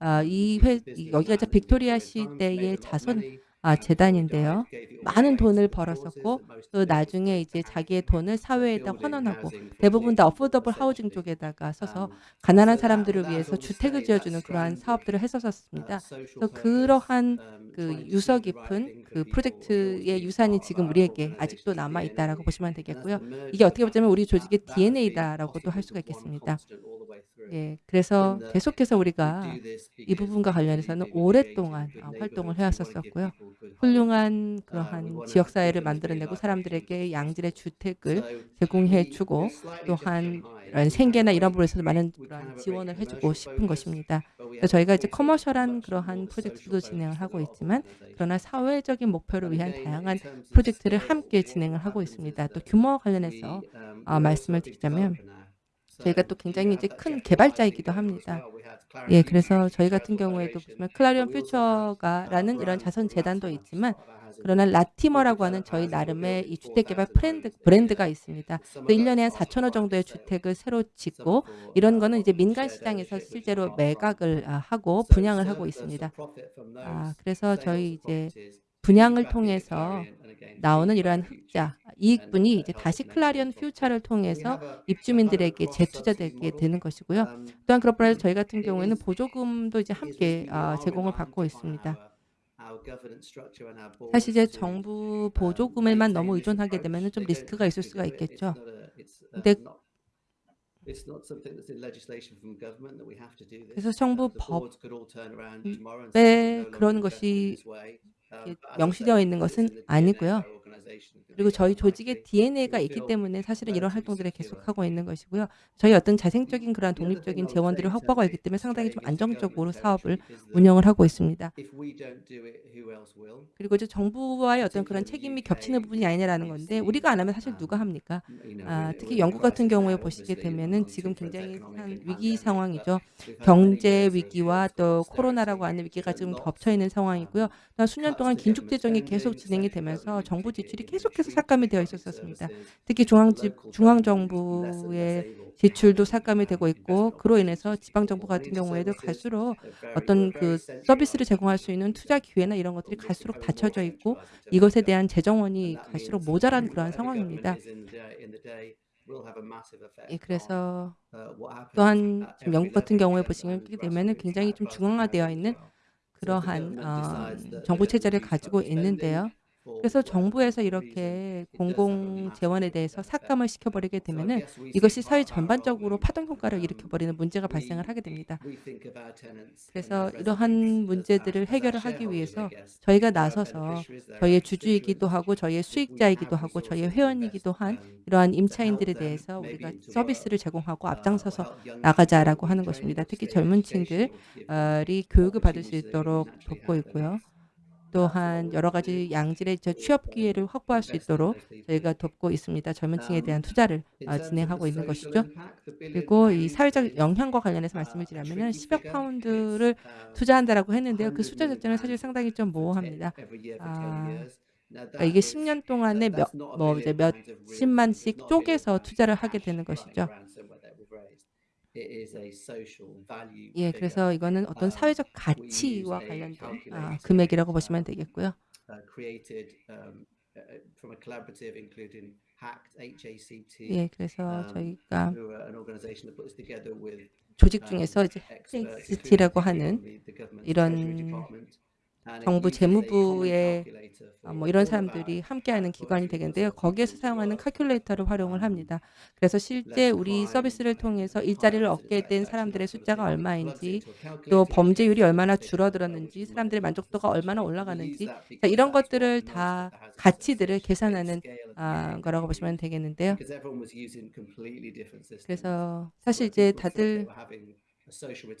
아, 이 회, 이 여기가 빅토리아 시대의 자선 아, 재단인데요. 많은 돈을 벌었었고 또 나중에 이제 자기의 돈을 사회에다 환원하고 대부분 다 affordable housing 쪽에다가 써서 가난한 사람들을 위해서 주택을 지어주는 그러한 사업들을 했었습니다. 그래서 그러한 그 유서 깊은 그 프로젝트의 유산이 지금 우리에게 아직도 남아 있다라고 보시면 되겠고요. 이게 어떻게 보자면 우리 조직의 DNA다라고도 할 수가 있겠습니다. 예, 그래서 계속해서 우리가 이 부분과 관련해서는 오랫동안 어, 활동을 해왔었었고요. 훌륭한 그러한 지역사회를 만들어내고 사람들에게 양질의 주택을 제공해주고 또한 이런 생계나 이런 부분에서도 많은 그런 지원을 해주고 싶은 것입니다. 그래서 저희가 이제 커머셜한 그러한 프로젝트도 진행을 하고 있지만 그러나 사회적인 목표를 위한 다양한 프로젝트를 함께 진행을 하고 있습니다. 또 규모와 관련해서 아, 말씀을 드리자면 저희가 또 굉장히 이제 큰 개발자이기도 합니다. 예, 그래서 저희 같은 경우에도 보시면 클라리온 퓨처가라는 이런 자선 재단도 있지만 그러나 라티머라고 하는 저희 나름의 이 주택 개발 브랜드 브랜드가 있습니다. 그 1년에 한 4천호 정도의 주택을 새로 짓고 이런 거는 이제 민간 시장에서 실제로 매각을 아, 하고 분양을 하고 있습니다. 아, 그래서 저희 이제 분양을 통해서 나오는 이러한 흑자 이익분이 이제 다시 클라리온 퓨처를 통해서 입주민들에게 재투자되게 되는 것이고요. 또한 그렇고 해서 저희 같은 경우에는 보조금도 이제 함께 아, 제공을 받고 있습니다. 사실 이제 정부 보조금에만 너무 의존하게 되면 좀 리스크가 있을 수가 있겠죠. 그래서 정부 법에 그런 것이 명시되어 있는 것은 아니고요. 그리고 저희 조직의 DNA가 있기 때문에 사실은 이런 활동들을 계속하고 있는 것이고요. 저희 어떤 자생적인 그런 독립적인 재원들을 확보하고 있기 때문에 상당히 좀 안정적으로 사업을 운영을 하고 있습니다. 그리고 이제 정부와의 어떤 그런 책임이 겹치는 부분이 아니냐라는 건데 우리가 안 하면 사실 누가 합니까? 아, 특히 영국 같은 경우에 보시게 되면은 지금 굉장히 한 위기 상황이죠. 경제 위기와 또 코로나라고 하는 위기가 지금 겹쳐 있는 상황이고요. 또 수년 동안 긴축 재정이 계속 진행이 되면서 정부 지출이 계속해서 삭감이 되어 있었습니다. 특히 중앙 중앙 정부의 지출도 삭감이 되고 있고 그로 인해서 지방 정부 같은 경우에도 갈수록 어떤 그 서비스를 제공할 수 있는 투자 기회나 이런 것들이 갈수록 닫혀져 있고 이것에 대한 재정원이 갈수록 모자란 그러한 상황입니다. 예, 그래서 또한 지금 영국 같은 경우에 보시게 되면은 굉장히 좀 중앙화되어 있는 그러한 어, 정부 체제를 가지고 있는데요. 그래서 정부에서 이렇게 공공 재원에 대해서 삭감을 시켜버리게 되면은 이것이 사회 전반적으로 파동 효과를 일으켜버리는 문제가 발생을 하게 됩니다. 그래서 이러한 문제들을 해결을 하기 위해서 저희가 나서서 저희의 주주이기도 하고 저희의 수익자이기도 하고 저희의 회원이기도 한 이러한 임차인들에 대해서 우리가 서비스를 제공하고 앞장서서 나가자라고 하는 것입니다. 특히 젊은 층들이 교육을 받을 수 있도록 돕고 있고요. 또한 여러 가지 양질의 저 취업 기회를 확보할 수 있도록 저희가 돕고 있습니다. 젊은 층에 대한 투자를 어, 진행하고 있는 것이죠. 그리고 이 사회적 영향과 관련해서 말씀을 드리면 10억 파운드를 투자한다라고 했는데요. 그 숫자 자체는 사실 상당히 좀 모호합니다. 아, 그러니까 이게 10년 동안에 몇, 뭐 이제 몇십만씩 쪼개서 투자를 하게 되는 것이죠. 예, 그래서 이거는 어떤 사회적 가치와 관련된 아, 금액이라고 보시면 되겠고요. 예, 그래서 저희가 조직 중에서 이제 HACT라고 하는 이런 정부 재무부의 어, 뭐 이런 사람들이 함께하는 기관이 되겠는데요. 거기에서 사용하는 칼큘레이터를 활용을 합니다. 그래서 실제 우리 서비스를 통해서 일자리를 얻게 된 사람들의 숫자가 얼마인지 또 범죄율이 얼마나 줄어들었는지 사람들의 만족도가 얼마나 올라가는지 이런 것들을 다 가치들을 계산하는 아, 거라고 보시면 되겠는데요. 그래서 사실 이제 다들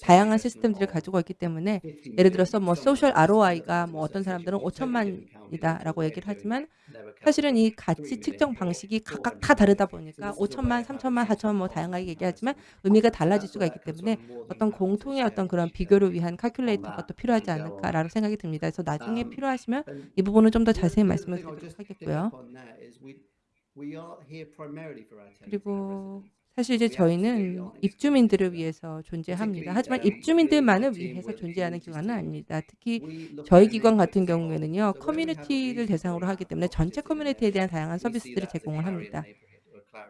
다양한 시스템들을 가지고 있기 때문에 예를 들어서 뭐 소셜 ROI가 뭐 어떤 사람들은 5천만이다라고 얘기를 하지만 사실은 이 가치 측정 방식이 각각 다 다르다 보니까 5천만, 3천만, 4천만 뭐 다양하게 얘기하지만 의미가 달라질 수가 있기 때문에 어떤 공통의 어떤 그런 비교를 위한 칼큘레이터가 또 필요하지 않을까라는 생각이 듭니다. 그래서 나중에 필요하시면 이 부분은 좀 더 자세히 말씀을 드리도록 하겠고요. 그리고 사실 이제 저희는 입주민들을 위해서 존재합니다. 하지만 입주민들만을 위해서 존재하는 기관은 아닙니다. 특히 저희 기관 같은 경우에는요. 커뮤니티를 대상으로 하기 때문에 전체 커뮤니티에 대한 다양한 서비스들을 제공을 합니다.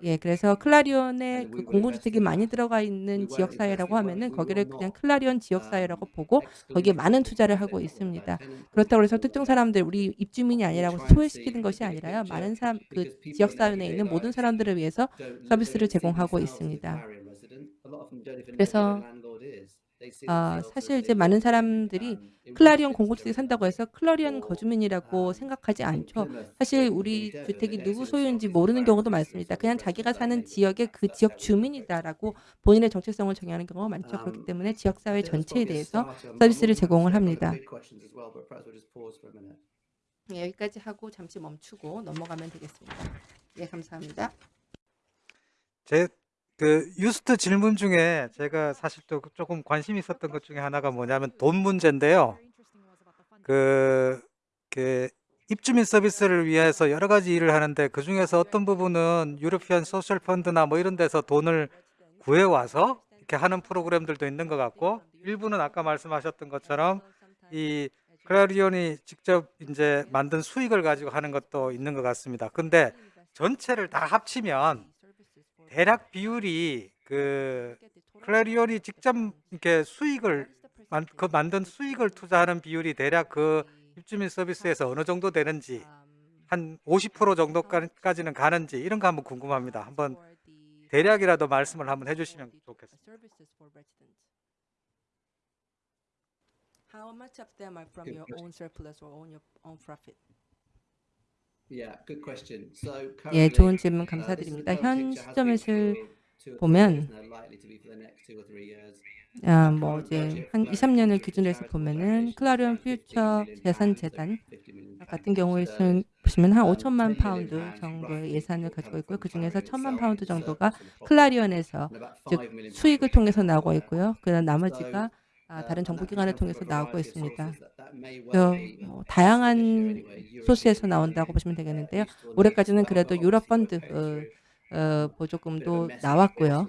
예, 그래서 클라리온에 그 공공주택이 많이 들어가 있는 지역사회라고 하면은 거기를 그냥 클라리온 지역사회라고 보고 거기에 많은 투자를 하고 있습니다. 그렇다고 해서 특정 사람들, 우리 입주민이 아니라고 소외시키는 것이 아니라요. 많은 사람, 그 지역사회 내에 있는 모든 사람들을 위해서 서비스를 제공하고 있습니다. 그래서 아, 사실 이제 많은 사람들이 클라리온 공공주택에 산다고 해서 클라리온 거주민이라고 생각하지 않죠. 사실 우리 주택이 누구 소유인지 모르는 경우도 많습니다. 그냥 자기가 사는 지역의 그 지역 주민이다라고 본인의 정체성을 정의하는 경우가 많죠. 그렇기 때문에 지역사회 전체에 대해서 서비스를 제공을 합니다. 네, 여기까지 하고 잠시 멈추고 넘어가면 되겠습니다. 예, 감사합니다. 제 그 유스트 질문 중에 제가 사실 또 조금 관심 있었던 것 중에 하나가 뭐냐면 돈 문제인데요. 그, 그 입주민 서비스를 위해서 여러 가지 일을 하는데 그 중에서 어떤 부분은 European Social Fund나 뭐 이런 데서 돈을 구해 와서 이렇게 하는 프로그램들도 있는 것 같고 일부는 아까 말씀하셨던 것처럼 이 클라리온이 직접 이제 만든 수익을 가지고 하는 것도 있는 것 같습니다. 근데 전체를 다 합치면 대략 비율이 그 클라리온이 직접 이렇게 수익을 만, 그 만든 수익을 투자하는 비율이 대략 그 입주민 서비스에서 어느 정도 되는지 한 50% 정도까지는 가는지 이런 거 한번 궁금합니다. 한번 대략이라도 말씀을 한번 해주시면 좋겠습니다. How much of them are from Good your own surplus or own your own profit? Yeah, good question. So 예, 좋은 질문 uh, 감사드립니다. 현 시점에서 보면. 아, 뭐 이제 한 2, 3년을 기준으로 해서 보면은 Clarion Future 재산 재단 같은 경우에는 보시면 한 5천만 파운드 정도의 예산을 가지고 있고요. 그 중에서 1천만 파운드 정도가 클라리온에서 즉 수익을 통해서 나오고 있고요. 그다음 나머지가 아, 다른 정부기관을 통해서 나오고 있습니다. 뭐 다양한 소스에서 나온다고 보시면 되겠는데요. 올해까지는 그래도 유럽 펀드 어, 어, 보조금도 나왔고요.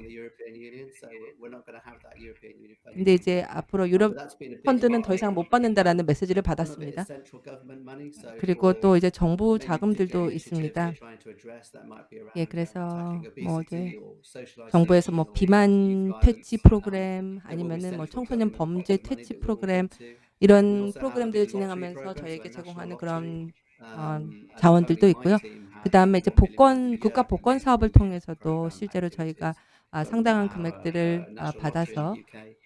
근데 이제 앞으로 유럽 펀드는 더 이상 못 받는다라는 메시지를 받았습니다. 그리고 또 이제 정부 자금들도 있습니다. 예, 그래서 뭐 이제 정부에서 뭐 비만 퇴치 프로그램 아니면은 뭐 청소년 범죄 퇴치 프로그램 이런 프로그램들을 진행하면서 저희에게 제공하는 그런 어, 자원들도 있고요. 그 다음에 이제 복권 국가 복권 사업을 통해서도 실제로 저희가 아, 상당한 금액들을 아, 받아서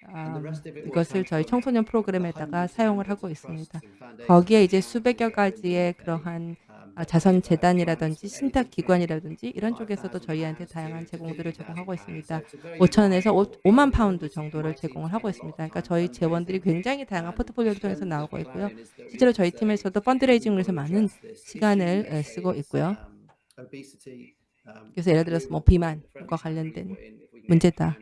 아, 이것을 저희 청소년 프로그램에다가 사용을 하고 있습니다. 거기에 이제 수백여 가지의 그러한 아, 자선 재단이라든지 신탁 기관이라든지 이런 쪽에서도 저희한테 다양한 제공들을 제공하고 있습니다. 5천에서 5, 만 파운드 정도를 제공을 하고 있습니다. 그러니까 저희 재원들이 굉장히 다양한 포트폴리오를 통해서 나오고 있고요. 실제로 저희 팀에서도 fundraising을 위해서 많은 시간을 에, 쓰고 있고요. 그래서 예를 들어서 뭐 비만과 관련된 문제다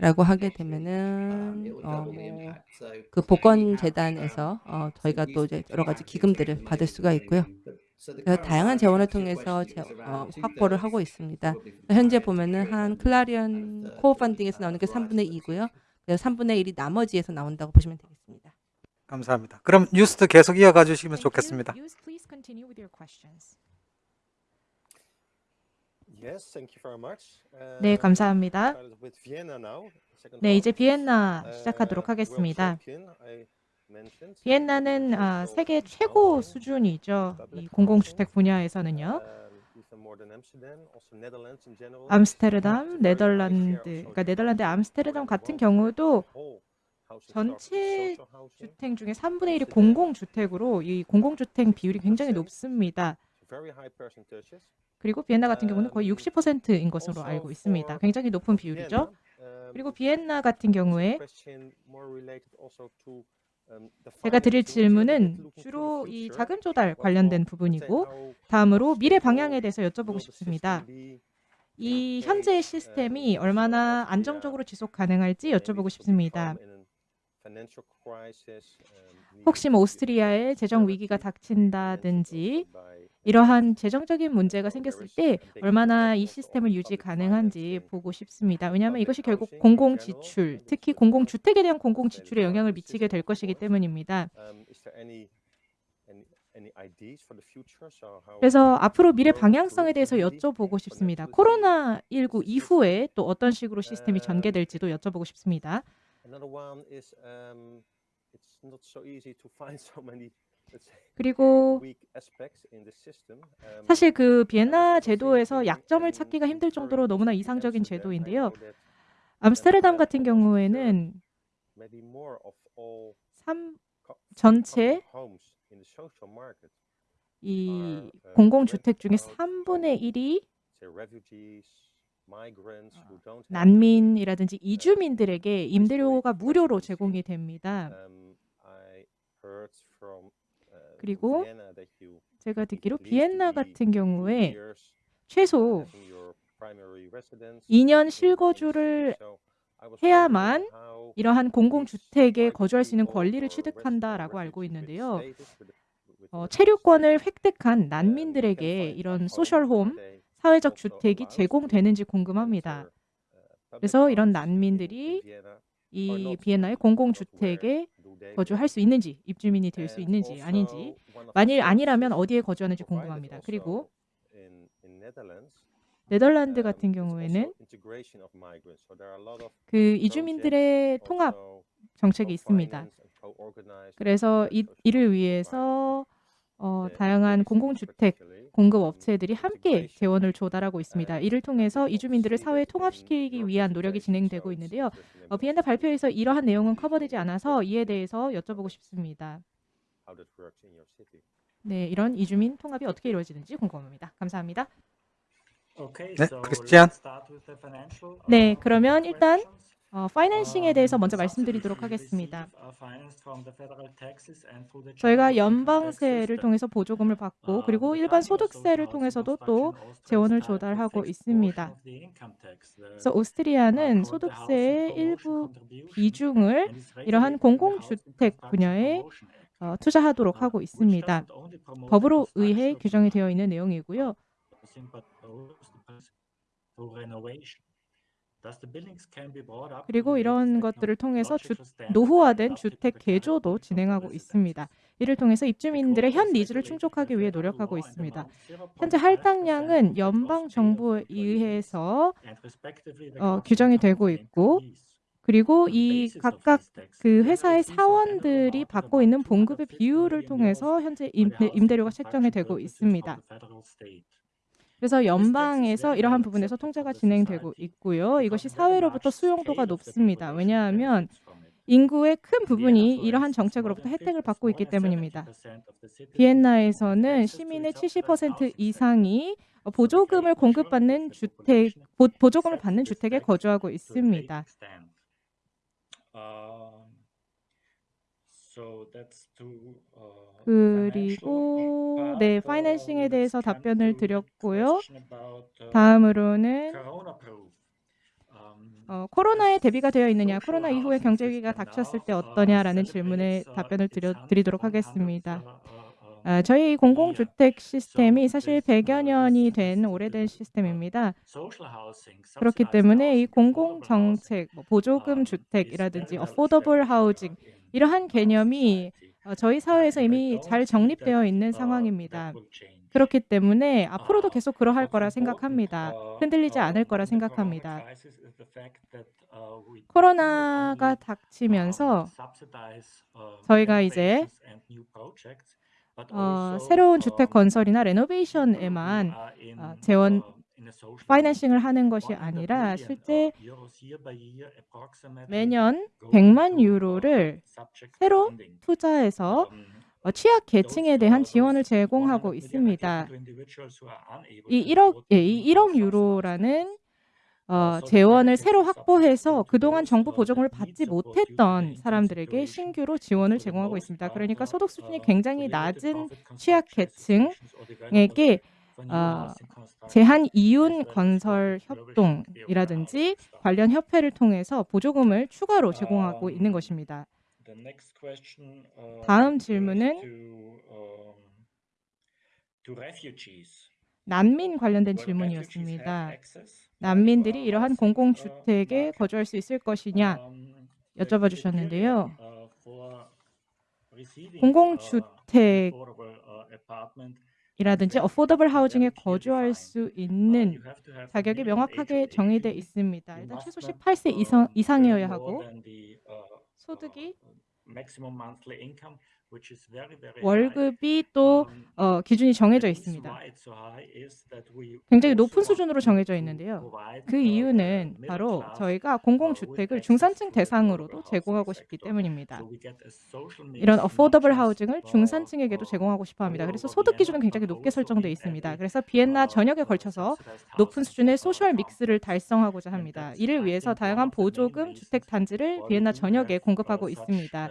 라고 하게 되면은 어, 뭐그 복권 재단에서 어, 저희가 또 이제 여러 가지 기금들을 받을 수가 있고요. 그래서 다양한 재원을 통해서 재, 어, 확보를 하고 있습니다. 현재 보면은 한 클라리언 코어 펀딩에서 나오는 게 3분의 2고요. 그래서 3분의 1이 나머지에서 나온다고 보시면 되겠습니다. 감사합니다. 그럼 뉴스 계속 이어가 주시면 Thank you. 좋겠습니다. Much. 네, Uh, 감사합니다. 네. 이제 비엔나 Uh, 시작하도록 하겠습니다. 비엔나는 아, 세계 최고 수준이죠. 이 공공주택 분야에서는요. 암스테르담, 네덜란드, 그러니까 네덜란드 암스테르담 같은 경우도 전체 주택 중에 3분의 1이 공공주택으로 이 공공주택 비율이 굉장히 높습니다. 그리고 비엔나 같은 경우는 거의 60%인 것으로 알고 있습니다. 굉장히 높은 비율이죠. 그리고 비엔나 같은 경우에 제가 드릴 질문은 주로 이 자금 조달 관련된 부분이고 다음으로 미래 방향에 대해서 여쭤보고 싶습니다. 이 현재의 시스템이 얼마나 안정적으로 지속 가능할지 여쭤보고 싶습니다. 혹시 뭐 오스트리아에 재정 위기가 닥친다든지 이러한 재정적인 문제가 생겼을 때 얼마나 이 시스템을 유지 가능한지 보고 싶습니다. 왜냐하면 이것이 결국 공공 지출, 특히 공공 주택에 대한 공공 지출에 영향을 미치게 될 것이기 때문입니다. 그래서 앞으로 미래 방향성에 대해서 여쭤보고 싶습니다. 코로나 19 이후에 또 어떤 식으로 시스템이 전개될지도 여쭤보고 싶습니다. Um, 그리고. Um, 사실 그 비엔나 제도에서 약점을 찾기가 힘들 정도로 너무나 이상적인 제도인데요. 암스테르담 같은 경우에는 maybe more of all 삼 co- 전체 이 공공주택 중에 3분의 1이 say refugees, migrants who don't have 난민이라든지 이주민들에게 임대료가 무료로 제공이 됩니다. 그리고 제가 듣기로 비엔나 같은 경우에 최소 having your primary residence 2년 in the 실거주를 해야만 이러한 공공주택에 거주할 수 있는 권리를 취득한다라고 알고 있는데요. 어, 체류권을 획득한 um, 난민들에게 이런 소셜홈, 사회적 주택이 제공되는지 궁금합니다. uh, 그래서 이런 난민들이 이? 비엔나의 공공주택에 거주할? 수 있는지, 입주민이 될 수 있는지 아닌지, 만일 아니라면 어디에 거주하는지 궁금합니다. 그리고 네덜란드 um, 같은 경우에는 그 이주민들의 통합 정책이 있습니다. 그래서 이, 이를 위해서 어. 다양한 공공주택 공급 um, 업체들이 함께. 재원을 조달하고 있습니다. 이를 통해서 이주민들을 사회에 통합시키기 your 위한 노력이 진행되고 있는데요. 어, 비엔나 발표에서 이러한 내용은 커버되지 않아서 이에 대해서 여쭤보고 싶습니다. 네, 이런 이주민 통합이 어떻게 이루어지는지 궁금합니다. 감사합니다. 네, 크리스티안. 네, 그러면 일단 어, 파이낸싱에 대해서 먼저 말씀드리도록 하겠습니다. 저희가 연방세를 통해서 보조금을 받고 그리고 일반 소득세를 통해서도 또 재원을 조달하고 있습니다. 그래서 오스트리아는 소득세의 일부 비중을 이러한 공공주택 분야에 어, 투자하도록 하고 있습니다. 법으로 의해 규정이 되어 있는 내용이고요. 그리고 이런 것들을 통해서 주, 노후화된 주택 개조도 진행하고 있습니다. 이를 통해서 입주민들의 현 needs를 충족하기 위해 노력하고 있습니다. 현재 할당량은 연방 정부에 의해서 어, 규정이 되고 있고 그리고 이 각각 그 회사의 사원들이 받고 있는 봉급의 비율을 통해서 현재 임대, 임대료가 책정이 되고 있습니다. 그래서 연방에서 이러한 부분에서 통제가 진행되고 있고요. 이것이 사회로부터 수용도가 높습니다. 왜냐하면 인구의 큰 부분이 이러한 정책으로부터 혜택을 받고 있기 때문입니다. 비엔나에서는 시민의 70% 이상이 보조금을 공급받는 주택, 보, 보조금을 받는 주택에 거주하고 있습니다. 그리고 네, 파이낸싱에 대해서 답변을 드렸고요. 다음으로는 어, 코로나에 대비가 되어 있느냐, 코로나 이후에 경제 위기가 닥쳤을 때 어떠냐라는 질문에 답변을 드려, 드리도록 하겠습니다. 아, 저희 공공주택 시스템이 사실 100여 년이 된 오래된 시스템입니다. 그렇기 때문에 이 공공정책, 뭐 보조금 주택이라든지 affordable housing 이러한 개념이 어, 저희 사회에서 이미 잘 정립되어 있는 상황입니다. 그렇기 때문에 앞으로도 계속 그러할 거라 생각합니다. 흔들리지 않을 거라 생각합니다. 코로나가 닥치면서 저희가 이제 어, 새로운 주택 건설이나 레노베이션에만 어, 재원 파이낸싱을 하는 것이 아니라 실제 매년 100만 유로를 새로 투자해서 어, 취약 계층에 대한 지원을 제공하고 있습니다. 이 1억, 예, 이 1억 유로라는 어, 재원을 새로 확보해서 그동안 정부 보조금을 받지 못했던 사람들에게 신규로 지원을 제공하고 있습니다. 그러니까 소득 수준이 굉장히 낮은 취약 계층에게 어, 제한 이윤 건설 협동이라든지 관련 협회를 통해서 보조금을 추가로 제공하고 있는 것입니다. 다음 질문은 난민 관련된 질문이었습니다. 난민들이 이러한 공공주택에 거주할 수 있을 것이냐 여쭤봐 주셨는데요. 공공주택 이라든지 어포더블 하우징에 거주할 수 있는 자격이 명확하게 정의돼 있습니다. 일단 최소 18세 이상, 이상이어야 하고 소득이 월급이 또 어, 기준이 정해져 있습니다. 굉장히 높은 수준으로 정해져 있는데요. 그 이유는 바로 저희가 공공주택을 중산층 대상으로도 제공하고 싶기 때문입니다. 이런 affordable housing을 중산층에게도 제공하고 싶어 합니다. 그래서 소득 기준은 굉장히 높게 설정되어 있습니다. 그래서 비엔나 전역에 걸쳐서 높은 수준의 소셜 믹스를 달성하고자 합니다. 이를 위해서 다양한 보조금 주택 단지를 비엔나 전역에 공급하고 있습니다.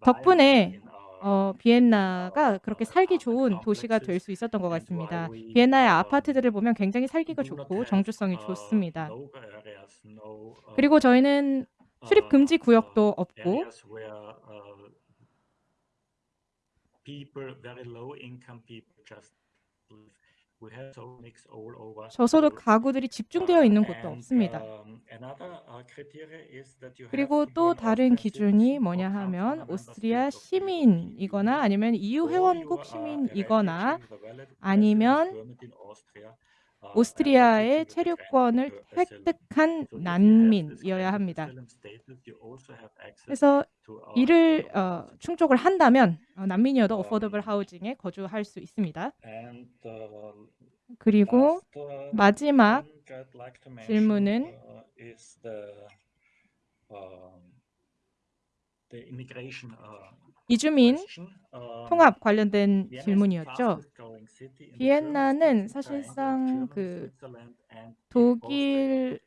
덕분에 어, 비엔나가 그렇게 살기 좋은 도시가 될 수 있었던 것 같습니다. 비엔나의 아파트들을 보면 굉장히 살기가 좋고 정주성이 좋습니다. 그리고 저희는 출입 금지 구역도 없고 저소득 가구들이 집중되어 있는 곳도 없습니다. 그리고 또 다른 기준이 뭐냐 하면 오스트리아 시민이거나 아니면 EU 회원국 시민이거나 아니면 오스트리아의 체류권을 획득한 난민이어야 합니다. 그래서 이를 어, 충족을 한다면 어, 난민이어도 어포더블 하우징에 거주할 수 있습니다. 그리고 마지막 질문은 이주민 통합 관련된 질문이었죠. 비엔나는 사실상 그 독일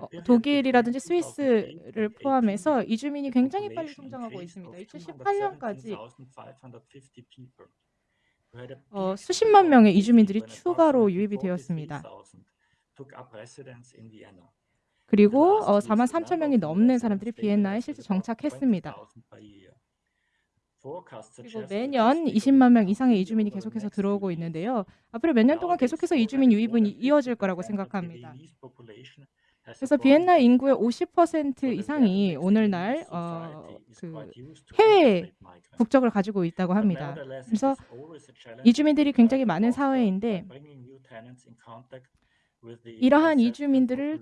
어, 독일이라든지 스위스를 포함해서 이주민이 굉장히 빨리 성장하고 있습니다. 2018년까지 어, 수십만 명의 이주민들이 추가로 유입이 되었습니다. 그리고 어, 4만 3천 명이 넘는 사람들이 비엔나에 실제 정착했습니다. 그리고 매년 20만 명 이상의 이주민이 계속해서 들어오고 있는데요. 앞으로 몇 년 동안 계속해서 이주민 유입은 이어질 거라고 생각합니다. 그래서 비엔나 인구의 50% 이상이 오늘날 어, 그 해외 국적을 가지고 있다고 합니다. 그래서 이주민들이 굉장히 많은 사회인데 이러한 이주민들을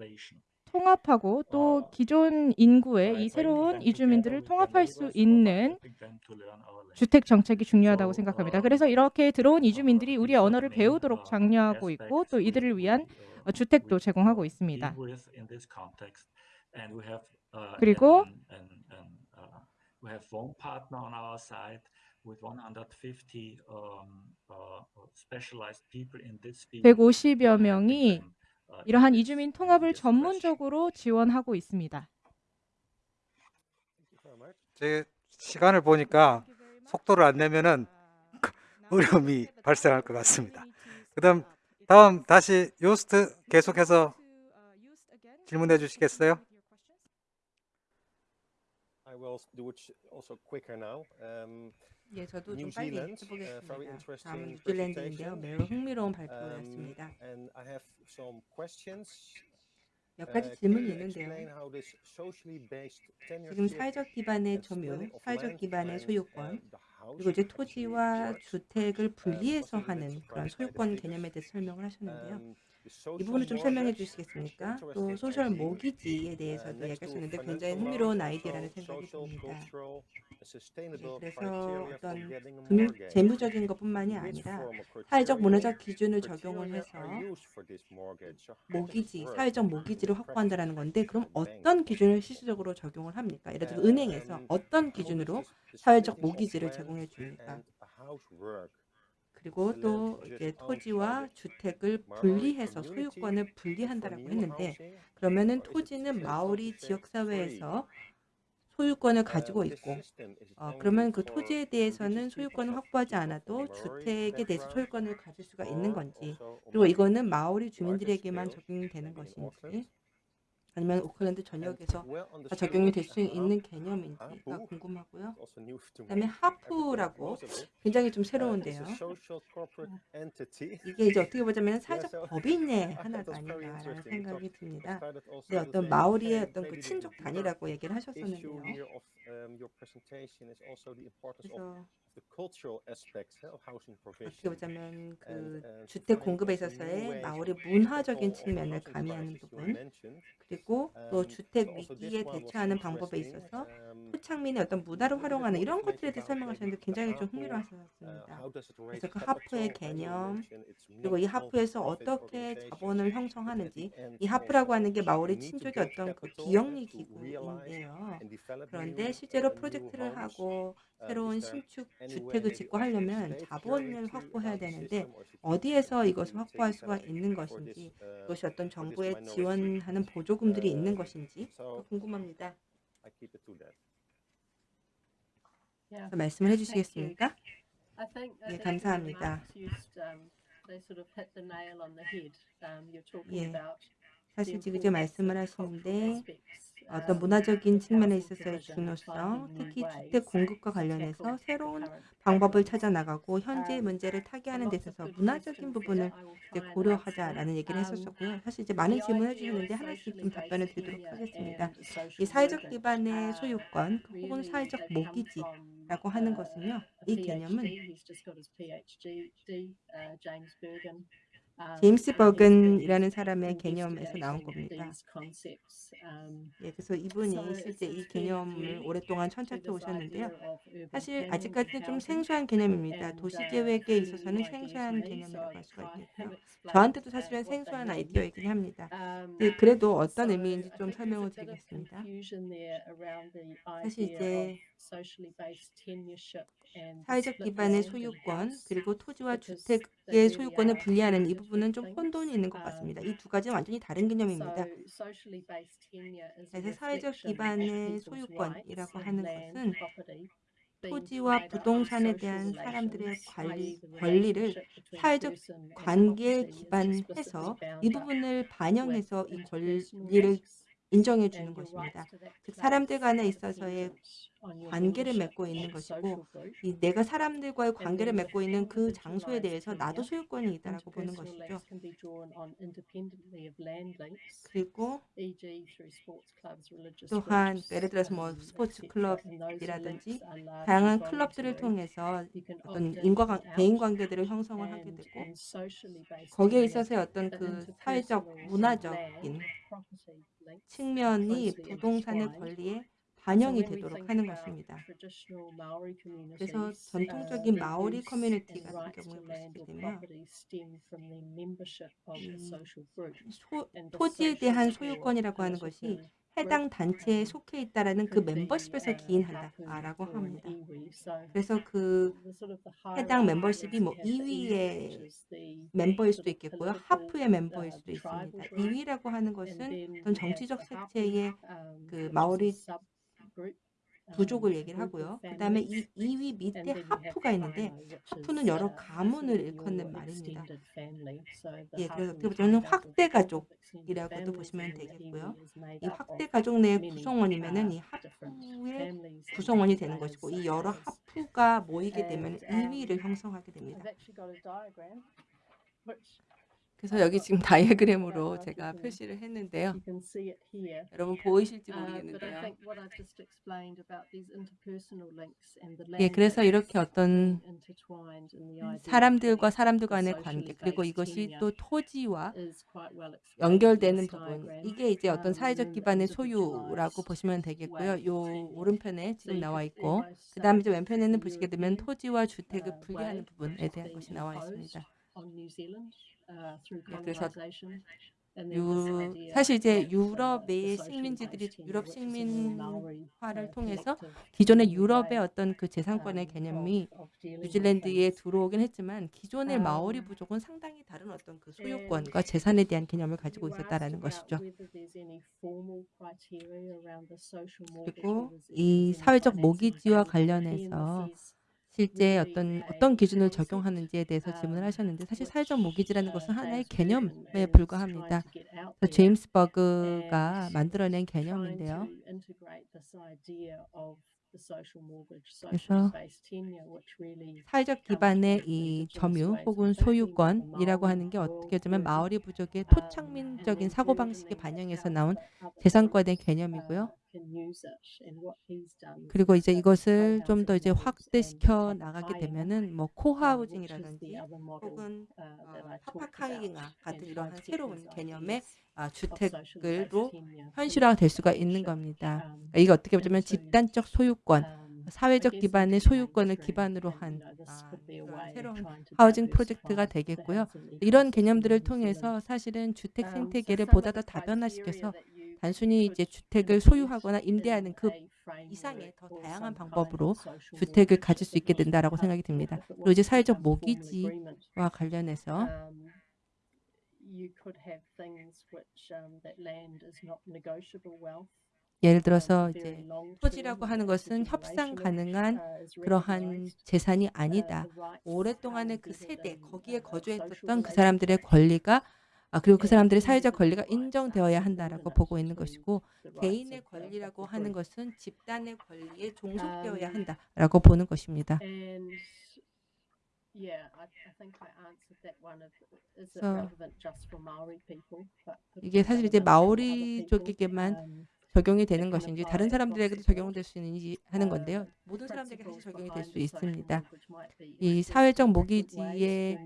통합하고 또 기존 인구의 이 새로운 이주민들을 통합할 수 있는 주택 정책이 중요하다고 생각합니다. 그래서 이렇게 들어온 이주민들이 우리의 언어를 배우도록 장려하고 있고 또 이들을 위한 어, 주택도 제공하고 있습니다. 그리고 uh, 150여 명이 이러한 이주민 통합을 전문적으로 지원하고 있습니다. 제 시간을 보니까 속도를 안 내면은 어려움이 발생할 것 같습니다. 그다음 다음 다시 요스트 계속해서 질문해 주시겠어요? I will do it also quicker now. Um, 예, 저도 좀 빨리 Zealand, uh, 해보겠습니다. 다음은 뉴질랜드인데요. 매우 흥미로운 um, 발표였습니다. 몇 Uh, 가지 질문이 있는데요. 지금 사회적 기반의 점유, 사회적 기반의 소유권, uh, 그리고 이제 토지와? 주택을 Uh, 분리해서 하는 그런 소유권. 개념에 대해서 설명을 하셨는데요. Um, 이 부분을 좀 설명해 주시겠습니까? 또 소셜. 모기지에 Uh, 대해서도 얘기하셨는데 굉장히 흥미로운 아이디어라는 생각이 듭니다. 그래서 어떤. 재무적인 것뿐만이 아니라 사회적 문화적 기준을 적용을 해서 모기지, 사회적 모기지를 확보한다는 건데 그럼? 어떤 기준을 실질적으로 적용을 합니까? 예를 들어 Um, 은행에서 어떤 기준으로 사회적 모기지를 제공해 줍니까? 그리고 또 이제 토지와 주택을 분리해서 소유권을 분리한다라고 했는데? 그러면은 토지는 마오리 100% 지역 free? 사회에서 소유권을 Um, 가지고 있고 어, 그러면 그 토지에 대해서는 소유권을 확보하지 않아도 주택에 대해서 소유권을 가질 수가 있는 건지 그리고 이거는 마오리 주민들에게만 scale, 적용이 되는 maybe in 것인지? 아니면 오클랜드 전역에서 적용이 될수 uh, 있는 개념인지가 궁금하고요. 그다음에 하프라고. 굉장히 좀 Uh, 새로운데요. 이게 이제 어떻게 보자면 사회적 법인의 하나가 아닌가라는. 생각이 듭니다. with 어떤 마오리의 어떤 그 친족 단위라고 얘기를 하셨었는데요. um, 그래서 the cultural aspects of housing provision. 어떻게 보자면 그 uh, 주택 공급에 있어서의 마을의 문화적인 측면을 가미하는 부분. 그리고 또 Um, 주택 위기에 대처하는 방법에. 있어서 Um, 토착민의 어떤 문화를 활용하는 이런 것들에 대해 설명하셨는데 굉장히 좀 uh, 흥미로웠습니다. relate 그래서 그 하프의 개념, 그리고 이 하프에서 어떻게 자본을 형성하는지 이 하프라고 하는 게 마을의 친족의 어떤 그 비영리 기구인데요. 그런데 실제로 uh, 프로젝트를. 하고 Uh, 새로운 신축 주택을 짓고 하려면 자본을 확보해야 되는데 어디에서 이것을 확보할 수가 있는 것인지 uh, 그것이 어떤 minority? 지원하는 보조금들이 있는 Uh, 것인지 궁금합니다. 말씀을 해주시겠습니까? 예, think 감사합니다. um. Um, 예. 사실 지금 이제 말씀을 하시는데 어떤 um, 문화적인 측면에 있어서의 중요성, 특히 주택 공급과 관련해서 새로운 방법을. 찾아 나가고 현재의 Um, 문제를 타개하는 데 있어서 문화적인 부분을 이제. 고려하자라는 얘기를 Um, 했었고요. 사실 이제 많은 질문을 해주셨는데 하나씩 좀 답변을 드리도록 하겠습니다. 이 사회적 기반의 uh, 소유권 혹은 사회적 모기지라고 하는 uh, 것은요. 이 개념은 Uh. Um, 제임스 버근이라는 사람의 개념에서 나온 겁니다. Um, 예, 그래서 이분이 실제 이 개념을 오랫동안 천착해 오셨는데요. 사실 아직까지는 좀. 생소한 개념입니다. And, 도시 uh, 계획에 it's a 있어서는 생소한 개념이라고 할 수가 있겠고요. 저한테도 uh, 사실은 생소한. 아이디어이긴 합니다. Um, 네, 그래도 어떤 의미인지 좀 설명을 드리겠습니다. 사실 이제 사회적 기반의 소유권. 그리고 토지와 주택의 소유권을 분리하는 이 부분은 좀 혼돈이 있는 것. 같습니다. Um, 이두 가지는 완전히 다른 개념입니다. 그래서 사회적 기반의 소유권이라고 하는 것은 토지와 부동산에 대한 사람들의 관리, 권리를 사회적 관계에 기반해서 이 부분을 반영해서 이 권리를 인정해 주는 것입니다. 즉 사람들 간에 있어서의 관계를 맺고 있는 것이고. 이 내가 사람들과의 관계를 맺고 있는 그 장소에 대해서 나도 소유권이 있다라고 보는 것이죠. 그리고 또한 예를 들어서 뭐 um, 스포츠 클럽이라든지 다양한 클럽들을. 통해서 어떤 인과 out. 관계들을 형성을 하게 되고 거기에 있어서의 어떤 그 사회적 문화적인 측면이 부동산의. 권리에 반영이 되도록 하는 것입니다. 그래서 uh, 전통적인 마오리 커뮤니티 같은 경우에 보시게 되면 토지에 대한 소유권이라고 하는 것이 해당 단체에 um, 속해 있다라는 그 멤버십에서 uh, 기인한다라고 합니다. 그래서 그 해당 멤버십이 뭐 you have the iwi, 2위의 which is the 멤버일 수도 있겠고요. 하프의 멤버일 uh, 수도 있습니다. group. 2위라고 하는 것은 어떤 정치적 색채의 um, 그 마오리 um, 부족을 얘기를 하고요. 그 다음에 이 families. 2위 And 밑에 하프가 있는데 하프는 여러 uh, 가문을 일컫는 말입니다. 예, 그래서 어떻게 보면 확대 가족이라고도 보시면 되겠고요. 이 확대 가족 내의 many, 구성원이면은 이 uh, 하프의 구성원이 되는 것이고 이 여러 하프가 모이게 되면 And, um, 2위를 형성하게 됩니다. 그래서 여기 지금 다이어그램으로 제가 표시를 했는데요. 여러분 보이실지 Uh, 모르겠는데요. 예, 그래서 이렇게 어떤 사람들과 사람들 간의 관계 그리고 이것이 또 토지와 연결되는 부분. 이게 이제 어떤 Um, 사회적 기반의 소유라고 보시면 되겠고요. 요. 오른편에 지금 나와 있고 그 다음에 왼편에는 보시게 되면 토지와 주택을 uh, 분리하는 부분에 대한 것이 나와 있습니다. Uh, 예, 그래서 유, 사실 이제 uh, 유럽의 식민지들이 유럽 식민화를 uh, 통해서 기존의 유럽의 어떤 그 재산권의 um, 개념이 뉴질랜드에. 들어오긴 했지만 기존의 마오리 Um, 부족은 상당히 다른 어떤 그 소유권과 재산에 대한 개념을 가지고 있었다라는 것이죠. 그리고 이 사회적 모기지와 관련해서 실제 어떤 어떤 기준을 적용하는지에 대해서 질문을 um, 하셨는데 사실 사회적 모기지라는 uh, 것은 하나의 개념에 불과합니다. 제임스 버그가 만들어낸 개념인데요. 그래서 사회적 기반의 이 점유 혹은 소유권이라고 하는 게 어떻게 보면 마오리 부족의 토착민적인 사고방식에 반영해서 나온 재산권의 개념이고요. 그리고 이제 이것을 좀 더 이제 확대시켜 나가게 되면은 뭐 코하우징이라든지 혹은 어, 파파카이잉아 같은 이러한 새로운 개념의 아, 주택을로 현실화될 수가 있는 겁니다. 그러니까 이게 어떻게 보면 집단적 소유권, 사회적 기반의 소유권을 기반으로 한 아, 새로운 하우징 프로젝트가 되겠고요. 이런 개념들을 통해서 사실은 주택 생태계를 보다 더 다변화시켜서 단순히 이제 주택을 소유하거나 임대하는 그 이상의 더 다양한 방법으로 주택을 가질 수 있게 된다라고 생각이 듭니다. 그리고 이제 사회적 모기지와 관련해서 um, wealth. 예를 들어서 이제 토지라고 하는 것은 협상 가능한 그러한 재산이 아니다. 오랫동안의 그 세대 거기에 거주했던 그 사람들의 권리가 아, 그리고 그 사람들의 사회적 권리가 인정되어야 한다라고 보고 있는 것이고 개인의 권리라고 하는 것은 집단의 권리에 종속되어야 한다라고 보는 것입니다. It 이게 사실 이제 마오리? 쪽에게만 Um, 적용이 되는 것인지 다른 사람들에게도 적용될 수 있는지 하는 건데요. 모든 사람들에게 사실 적용이 될 수 있습니다. 이 사회적 모기지의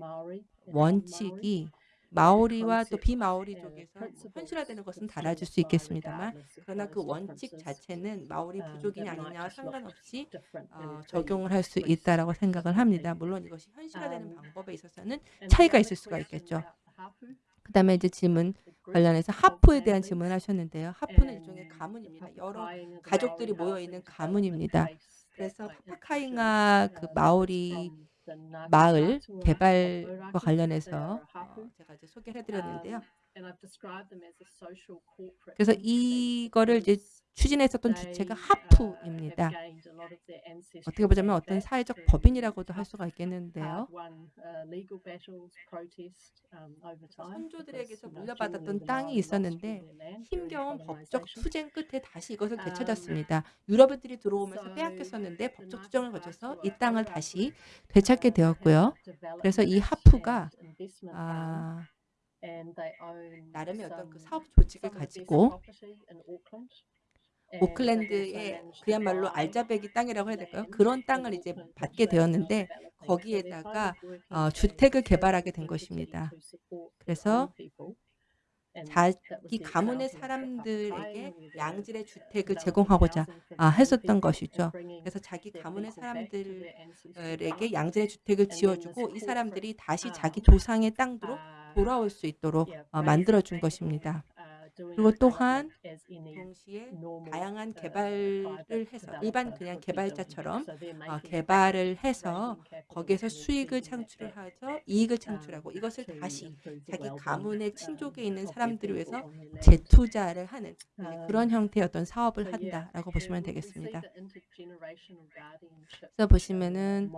원칙이 마오리와 또 비마오리 쪽에서 뭐 현실화되는 것은 달라질 수 있겠습니다만 그러나 그 원칙 자체는 마오리 부족이냐 아니냐와 상관없이 어, 적용을 할 수 있다라고 생각을 합니다. 물론 이것이 현실화되는 방법에 있어서는 차이가 있을 수가 있겠죠. 그 다음에 이제 질문 관련해서 하프에 대한 질문을 하셨는데요. 하프는 일종의 가문입니다. 여러 가족들이 모여 있는 가문입니다. 그래서 파파카잉아 그 마오리 마을 개발과 관련해서 어, 제가 이제 소개를 해드렸는데요. 그래서 이거를 이제 추진했었던 주체가 하프입니다. 어떻게 보자면 어떤 사회적 법인이라고도 할 수가 있겠는데요. 선조들에게서 물려받았던 땅이 있었는데 힘겨운 법적 투쟁 끝에 다시 이것을 되찾았습니다. 유럽인들이 들어오면서 빼앗겼었는데 법적 투쟁을 거쳐서 이 땅을 다시 되찾게 되었고요. 그래서 이 하프가 아, 나름의 어떤 그 사업 조직을 가지고 오클랜드의 그야말로 알자배기 땅이라고 해야 될까요? 그런 땅을 이제 받게 되었는데 거기에다가 어, 주택을 개발하게 된 것입니다. 그래서 자기 가문의 사람들에게 양질의 주택을 제공하고자 아, 했었던 것이죠. 그래서 자기 가문의 사람들에게 양질의 주택을 지어주고 이 사람들이 다시 자기 조상의 땅으로 돌아올 수 있도록 어, 만들어준 것입니다. 그리고 또한 동시에 다양한 개발을 해서 일반 그냥 개발자처럼 어, 개발을 해서 거기에서 수익을 창출을 해서 이익을 창출하고 이것을 다시 자기 가문의 친족에 있는 사람들을 위해서 재투자를 하는 이제 그런 형태의 어떤 사업을 한다라고 보시면 되겠습니다. 그래서 보시면은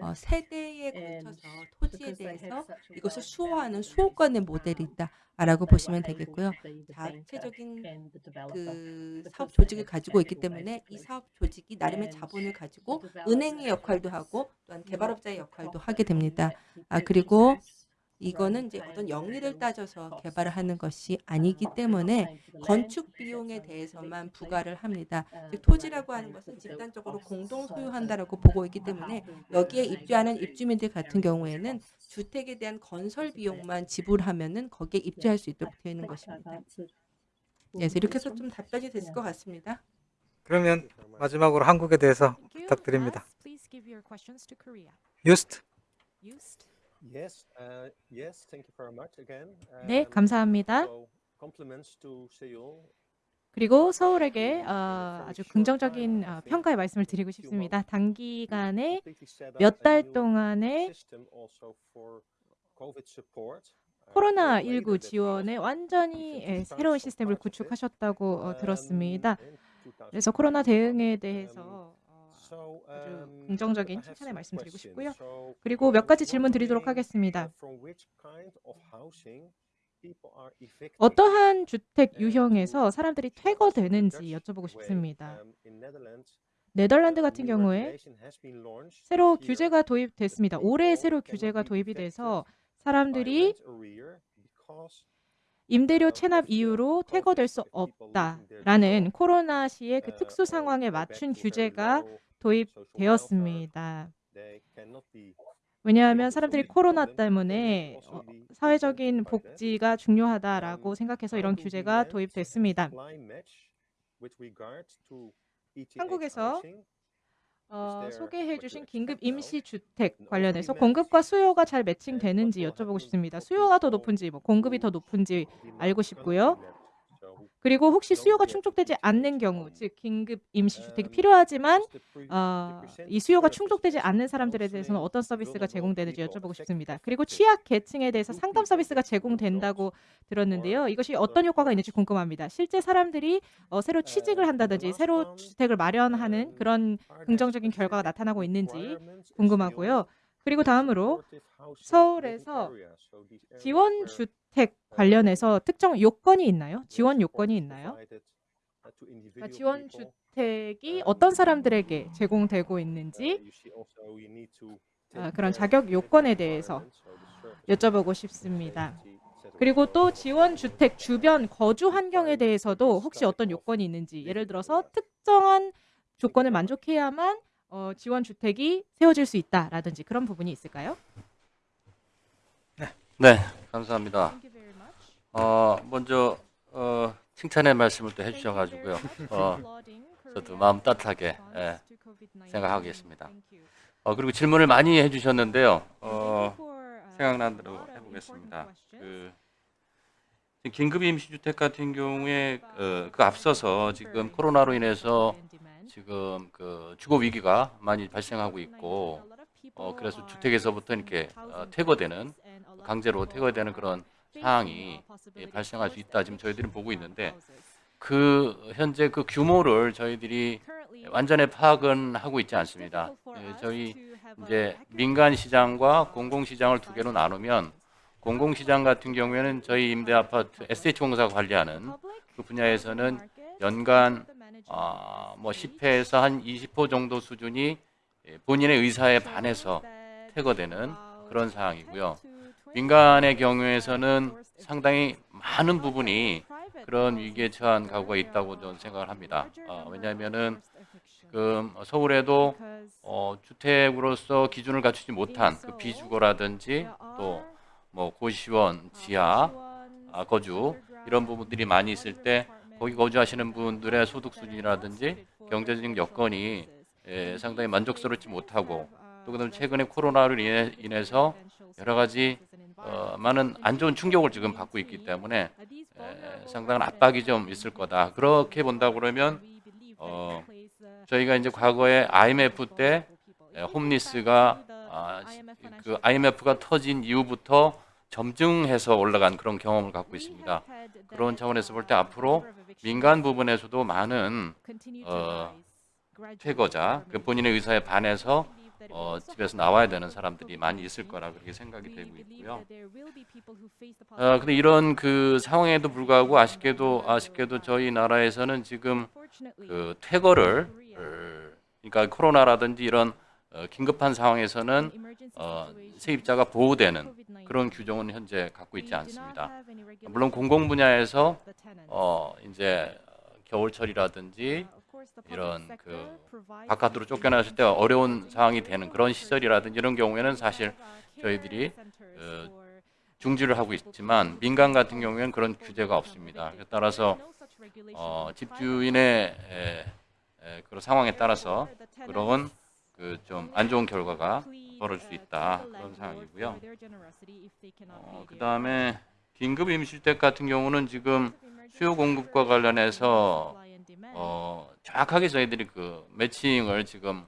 어, 세대에 걸쳐서 토지에 대해서 이것을 수호하는 수호권의 모델이 있다 라고 보시면 되겠고요. 자체적인 그 사업 조직을 가지고 있기 때문에 이 사업 조직이 나름의 자본을 가지고 은행의 역할도 하고 또한 개발업자의 역할도 하게 됩니다. 아 그리고 이거는 이제 어떤 영리를 따져서 개발을 하는 것이 아니기 때문에 건축 비용에 대해서만 부과를 합니다. 즉 토지라고 하는 것은 집단적으로 공동 소유한다라고 보고 있기 때문에 여기에 입주하는 입주민들 같은 경우에는 주택에 대한 건설 비용만 지불하면은 거기에 입주할 수 있도록 되어 있는 것입니다. 그래서 이렇게 해서 좀 답변이 됐을 것 같습니다. 그러면 마지막으로 한국에 대해서 부탁드립니다. 유스트. Used? Yes, uh, yes, thank you very much again. 네, Um, 감사합니다. 그리고 서울에게 어, 아주 긍정적인 어, 평가의 말씀을 드리고 싶습니다. 단기간에 몇달 new 동안의 system also for COVID support. Uh, 코로나 later 19 that 지원에 was 완전히 예, 새로운 시스템을. 구축하셨다고 어, Um, 들었습니다. 그래서 2020. 코로나 대응에 대해서 어, 아주 um, 긍정적인 칭찬의 말씀 드리고. 싶고요. 그리고 몇 가지 질문 드리도록 하겠습니다. uh? 어떠한 주택 유형에서 사람들이 퇴거되는지 여쭤보고 싶습니다. um, 네덜란드 같은 경우에 새로 규제가 도입됐습니다. 올해 새로 규제가 도입이 돼서 사람들이 임대료 체납 이유로 퇴거될 수 없다라는 코로나 시의 그 uh, 특수 상황에 맞춘 규제가. 도입되었습니다. 왜냐하면 사람들이 코로나 때문에 어, 사회적인. 복지가 중요하다라고 Um, 생각해서 이런 규제가 도입됐습니다. 한국에서? 어, 소개해 주신 긴급 expect now? 임시 주택 An 관련해서 공급과 수요가 잘 매칭되는지 여쭤보고 싶습니다. 수요가 더 높은지 뭐 공급이 더 높은지 알고 싶고요. 그리고 혹시 수요가 충족되지 않는 경우. 즉 긴급 임시 주택이 Um, 필요하지만 어, 이 수요가 충족되지 않는 사람들에 대해서는 어떤 서비스가 제공되는지 여쭤보고 싶습니다. 그리고? 취약 계층에 대해서 상담 서비스가 제공된다고? 들었는데요. 이것이 어떤 효과가 있는지 궁금합니다. 실제 사람들이 어, 새로 취직을 Uh, 한다든지 새로 주택을 마련하는 um, 그런 긍정적인 결과가 나타나고 있는지 궁금하고요. 그리고 다음으로 서울에서 living areas? So these areas 지원 where, 주택 관련해서 특정 요건이 있나요? 지원 요건이 있나요? 그러니까 지원. 주택이 어떤 사람들에게 제공되고 Uh, 있는지 아, 그런 자격 요건에 대해서 여쭤보고 싶습니다. 그리고 또 지원 주택 주변 거주 환경에 대해서도 혹시 어떤 요건이 있는지 예를 들어서 특정한 조건을 만족해야만 어, 지원 주택이 세워질 수 있다라든지 그런 부분이 있을까요? 네, 감사합니다. 어, 먼저 어, 칭찬의 말씀을 또 해주셔가지고요. 어, 저도 마음 따뜻하게 예, 생각하겠습니다. 어, 그리고 질문을 많이 해주셨는데요. 어, 생각난 대로 해보겠습니다. 그 긴급 임시주택 같은 경우에 어, 그 앞서서 지금 코로나로 인해서 지금 그 주거 위기가 많이 발생하고 있고 어, 그래서 주택에서부터 이렇게 어, 퇴거되는 강제로 퇴거되는 그런 상황이 예, 발생할 수 있다 지금 저희들은 보고 있는데 그 현재 그 규모를 저희들이 완전히 파악은 하고 있지 않습니다. 예, 저희 이제 민간 시장과 공공 시장을 두 개로 나누면 공공 시장 같은 경우에는 저희 임대 아파트 SH공사가 관리하는 그 분야에서는 연간 아, 뭐 10회에서 한 20호 정도 수준이 예, 본인의 의사에 반해서 퇴거되는 그런 상황이고요. 민간의 경우에서는 상당히 많은 부분이 그런 위기에 처한 가구가 있다고 저는 생각을 합니다. 아, 왜냐하면은 지금 서울에도 어, 주택으로서 기준을 갖추지 못한 그 비주거라든지 또 뭐 고시원, 지하, 아, 거주 이런 부분들이 많이 있을 때 거기 거주하시는 분들의 소득 수준이라든지 경제적인 여건이 예, 상당히 만족스럽지 못하고 또 그다음 최근에 코로나로 인해, 인해서 여러 가지 어, 많은 안 좋은 충격을 지금 받고 있기 때문에 에, 상당한 압박이 좀 있을 거다. 그렇게 본다 그러면 어, 저희가 이제 과거에 IMF 때 에, 홈리스가 아, 시- 그 IMF가 터진 이후부터 점증해서 올라간 그런 경험을 갖고 있습니다. 그런 차원에서 볼 때 앞으로 민간 부분에서도 많은 어, 퇴거자, 그 본인의 의사에 반해서 어, 집에서 나와야 되는 사람들이 많이 있을 거라 그렇게 생각이 되고 있고요. 어, 근데 이런 그 상황에도 불구하고 아쉽게도 아쉽게도 저희 나라에서는 지금 그 퇴거를 어, 그러니까 코로나라든지 이런 어, 긴급한 상황에서는 어, 세입자가 보호되는 그런 규정은 현재 갖고 있지 않습니다. 물론 공공 분야에서 어, 이제 겨울철이라든지 이런 그 바깥으로 쫓겨났을 때 어려운 상황이 되는 그런 시설이라든지 이런 경우에는 사실 저희들이 어, 중지를 하고 있지만 민간 같은 경우에는 그런 규제가 없습니다. 따라서 어, 집주인의 에, 에, 그런 상황에 따라서 그런 그 좀 안 좋은 결과가 벌어질 수 있다 그런 상황이고요. 어, 그 다음에 긴급 임시주택 같은 경우는 지금 수요 공급과 관련해서 어, 정확하게 저희들이 그 매칭을 지금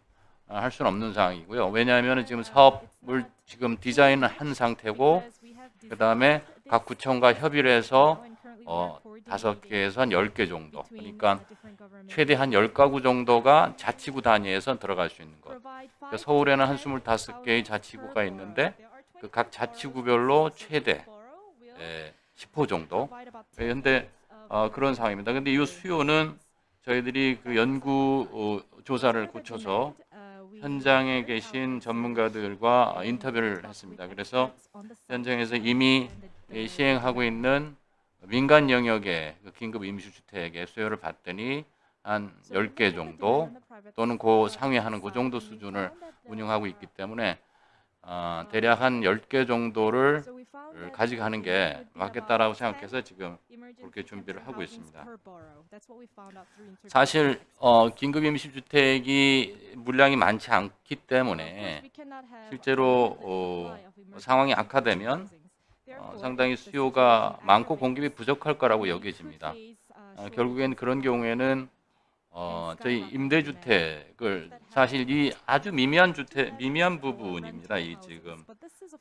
어, 할 수는 없는 상황이고요. 왜냐하면 지금 사업을 지금 디자인을 한 상태고 그 다음에 각 구청과 협의를 해서 어, 다섯 개에서 한열개 정도. 그러니까 최대 한열 가구 정도가 자치구 단위에서 들어갈 수 있는 것. 그러니까 서울에는 한 스물다섯 개의 자치구가 있는데 그 각 자치구별로 최대 예, 10호 정도. 그런데 어, 그런 상황입니다. 근데 이 수요는 저희들이 그 연구 어, 조사를 거쳐서 현장에 계신 전문가들과 인터뷰를 했습니다. 그래서 현장에서 이미 예, 시행하고 있는 민간 영역의 그 긴급 임시주택의 수요를 봤더니 한 10개 정도 또는 그 상회하는 그 정도 수준을 운영하고 있기 때문에 어, 대략 한 10개 정도를 가져가는 게 맞겠다라고 생각해서 지금 그렇게 준비를 하고 있습니다. 사실 어, 긴급 임시주택이 물량이 많지 않기 때문에 실제로 어, 상황이 악화되면 어, 상당히 수요가 많고 공급이 부족할 거라고 여겨집니다. 어, 결국엔 그런 경우에는 어, 저희 임대주택을 사실 이 아주 미미한 주택 미미한 부분입니다. 이 지금.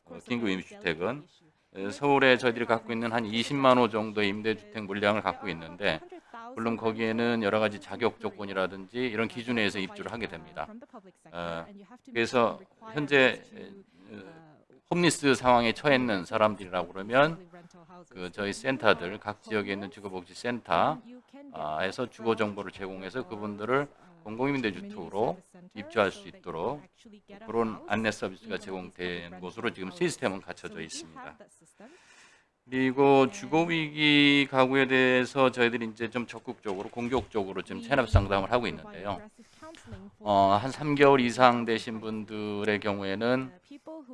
어, 긴급 임시주택은. 에, 서울에 저희들이 갖고 있는 한 20만 호 정도의 임대주택 물량을 갖고 있는데 물론 거기에는 여러 가지 자격 조건이라든지 이런 기준에 의해서 입주를 하게 됩니다. 어, 그래서 현재 어, 홈리스 상황에 처했는 사람들이라고 그러면 그 저희 센터들 각 지역에 있는 주거복지센터에서 주거 정보를 제공해서 그분들을 공공임대주택으로 입주할 수 있도록 그런 안내 서비스가 제공된 곳으로 지금 시스템은 갖춰져 있습니다. 그리고 주거위기 가구에 대해서 저희들이 이제 좀 적극적으로 공격적으로 지금 체납 상담을 하고 있는데요. 어, 한 3개월 이상 되신 분들의 경우에는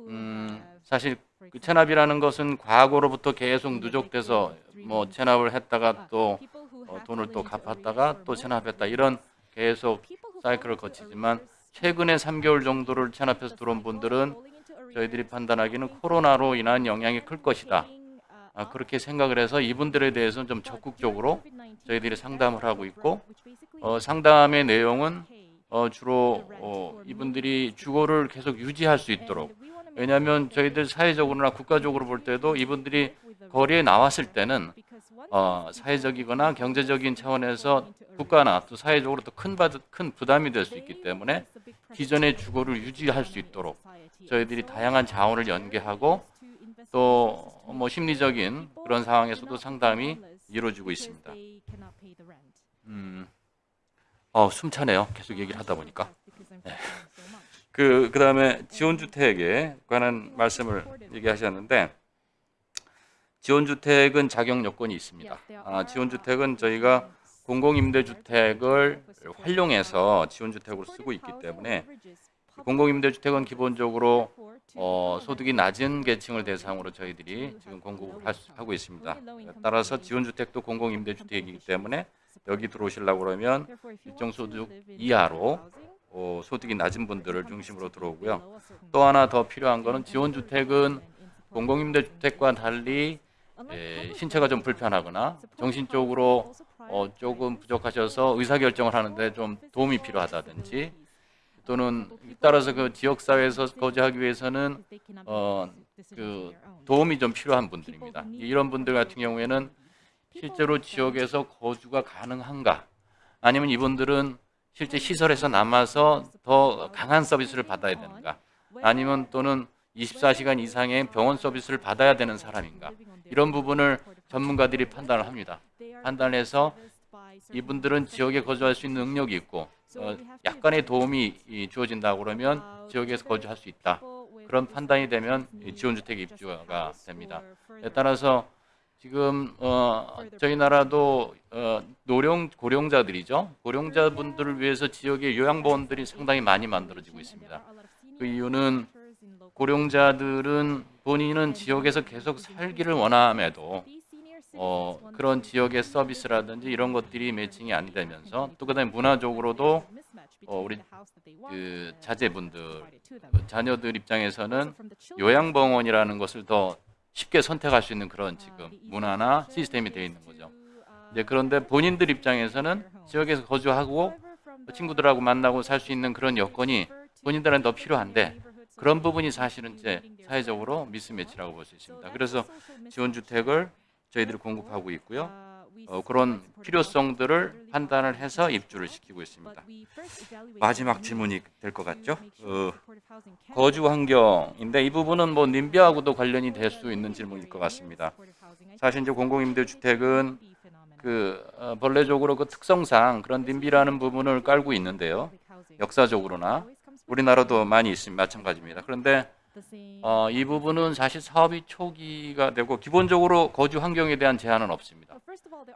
음, 사실 그 체납이라는 것은 과거로부터 계속 누적돼서 뭐 체납을 했다가 또 어, 돈을 또 갚았다가 또 체납했다 이런 계속 사이클을 거치지만 최근에 3개월 정도를 체납해서 들어온 분들은 저희들이 판단하기는 코로나로 인한 영향이 클 것이다. 아, 그렇게 생각을 해서 이분들에 대해서는 좀 적극적으로 저희들이 상담을 하고 있고 어, 상담의 내용은 어, 주로 어, 이분들이 주거를 계속 유지할 수 있도록 왜냐하면 저희들 사회적으로나 국가적으로 볼 때도 이분들이 거리에 나왔을 때는 어, 사회적이거나 경제적인 차원에서 국가나 또 사회적으로 또큰 큰 부담이 될 수 있기 때문에 기존의 주거를 유지할 수 있도록 저희들이 다양한 자원을 연계하고 또 뭐 심리적인 그런 상황에서도 상담이 이루어지고 있습니다. 음, 어, 숨차네요. 계속 얘기를 하다 보니까. 네. 그 그 다음에 지원주택에 관한 말씀을 얘기하셨는데 지원주택은 자격 요건이 있습니다. 아, 지원주택은 저희가 공공임대주택을 활용해서 지원주택으로 쓰고 있기 때문에 공공임대주택은 기본적으로 어, 소득이 낮은 계층을 대상으로 저희들이 지금 공급을 하고 있습니다. 따라서 지원주택도 공공임대주택이기 때문에 여기 들어오시려고 그러면 일정 소득 이하로 어, 소득이 낮은 분들을 중심으로 들어오고요. 또 하나 더 필요한 거는 지원주택은 공공임대주택과 달리 에, 신체가 좀 불편하거나 정신적으로 어, 조금 부족하셔서 의사결정을 하는데 좀 도움이 필요하다든지 또는 따라서 그 지역 사회에서 거주하기 위해서는 어, 그 도움이 좀 필요한 분들입니다. 이런 분들 같은 경우에는 실제로 지역에서 거주가 가능한가? 아니면 이분들은 실제 시설에서 남아서 더 강한 서비스를 받아야 되는가? 아니면 또는 24시간 이상의 병원 서비스를 받아야 되는 사람인가? 이런 부분을 전문가들이 판단을 합니다. 판단해서 이분들은 지역에 거주할 수 있는 능력이 있고 어, 약간의 도움이 이, 주어진다고 그러면 지역에서 거주할 수 있다. 그런 판단이 되면 이 지원주택 입주가 됩니다. 따라서 지금 어, 저희 나라도 어, 노령 고령자들이죠. 고령자분들을 위해서 지역의 요양보험들이 상당히 많이 만들어지고 있습니다. 그 이유는 고령자들은 본인은 지역에서 계속 살기를 원함에도 어, 그런 지역의 서비스라든지 이런 것들이 매칭이 안 되면서 또 그다음에 문화적으로도 어, 우리 그 자제분들 그 자녀들 입장에서는 요양병원이라는 것을 더 쉽게 선택할 수 있는 그런 지금 문화나 시스템이 되어 있는 거죠. 이제 그런데 본인들 입장에서는 지역에서 거주하고 친구들하고 만나고 살 수 있는 그런 여건이 본인들은 더 필요한데 그런 부분이 사실은 이제 사회적으로 미스매치라고 볼 수 있습니다. 그래서 지원주택을 저희들이 공급하고 있고요. 어, 그런 필요성들을 판단을 해서 입주를 시키고 있습니다. 마지막 질문이 될 것 같죠? 어, 거주 환경인데 이 부분은 뭐 님비하고도 관련이 될 수 있는 질문일 것 같습니다. 사실 이제 공공임대주택은 그 어, 본래적으로 그 특성상 그런 님비라는 부분을 깔고 있는데요. 역사적으로나 우리나라도 많이 있습니다. 마찬가지입니다. 그런데 어, 이 부분은 사실 사업이 초기가 되고 기본적으로 거주 환경에 대한 제한은 없습니다.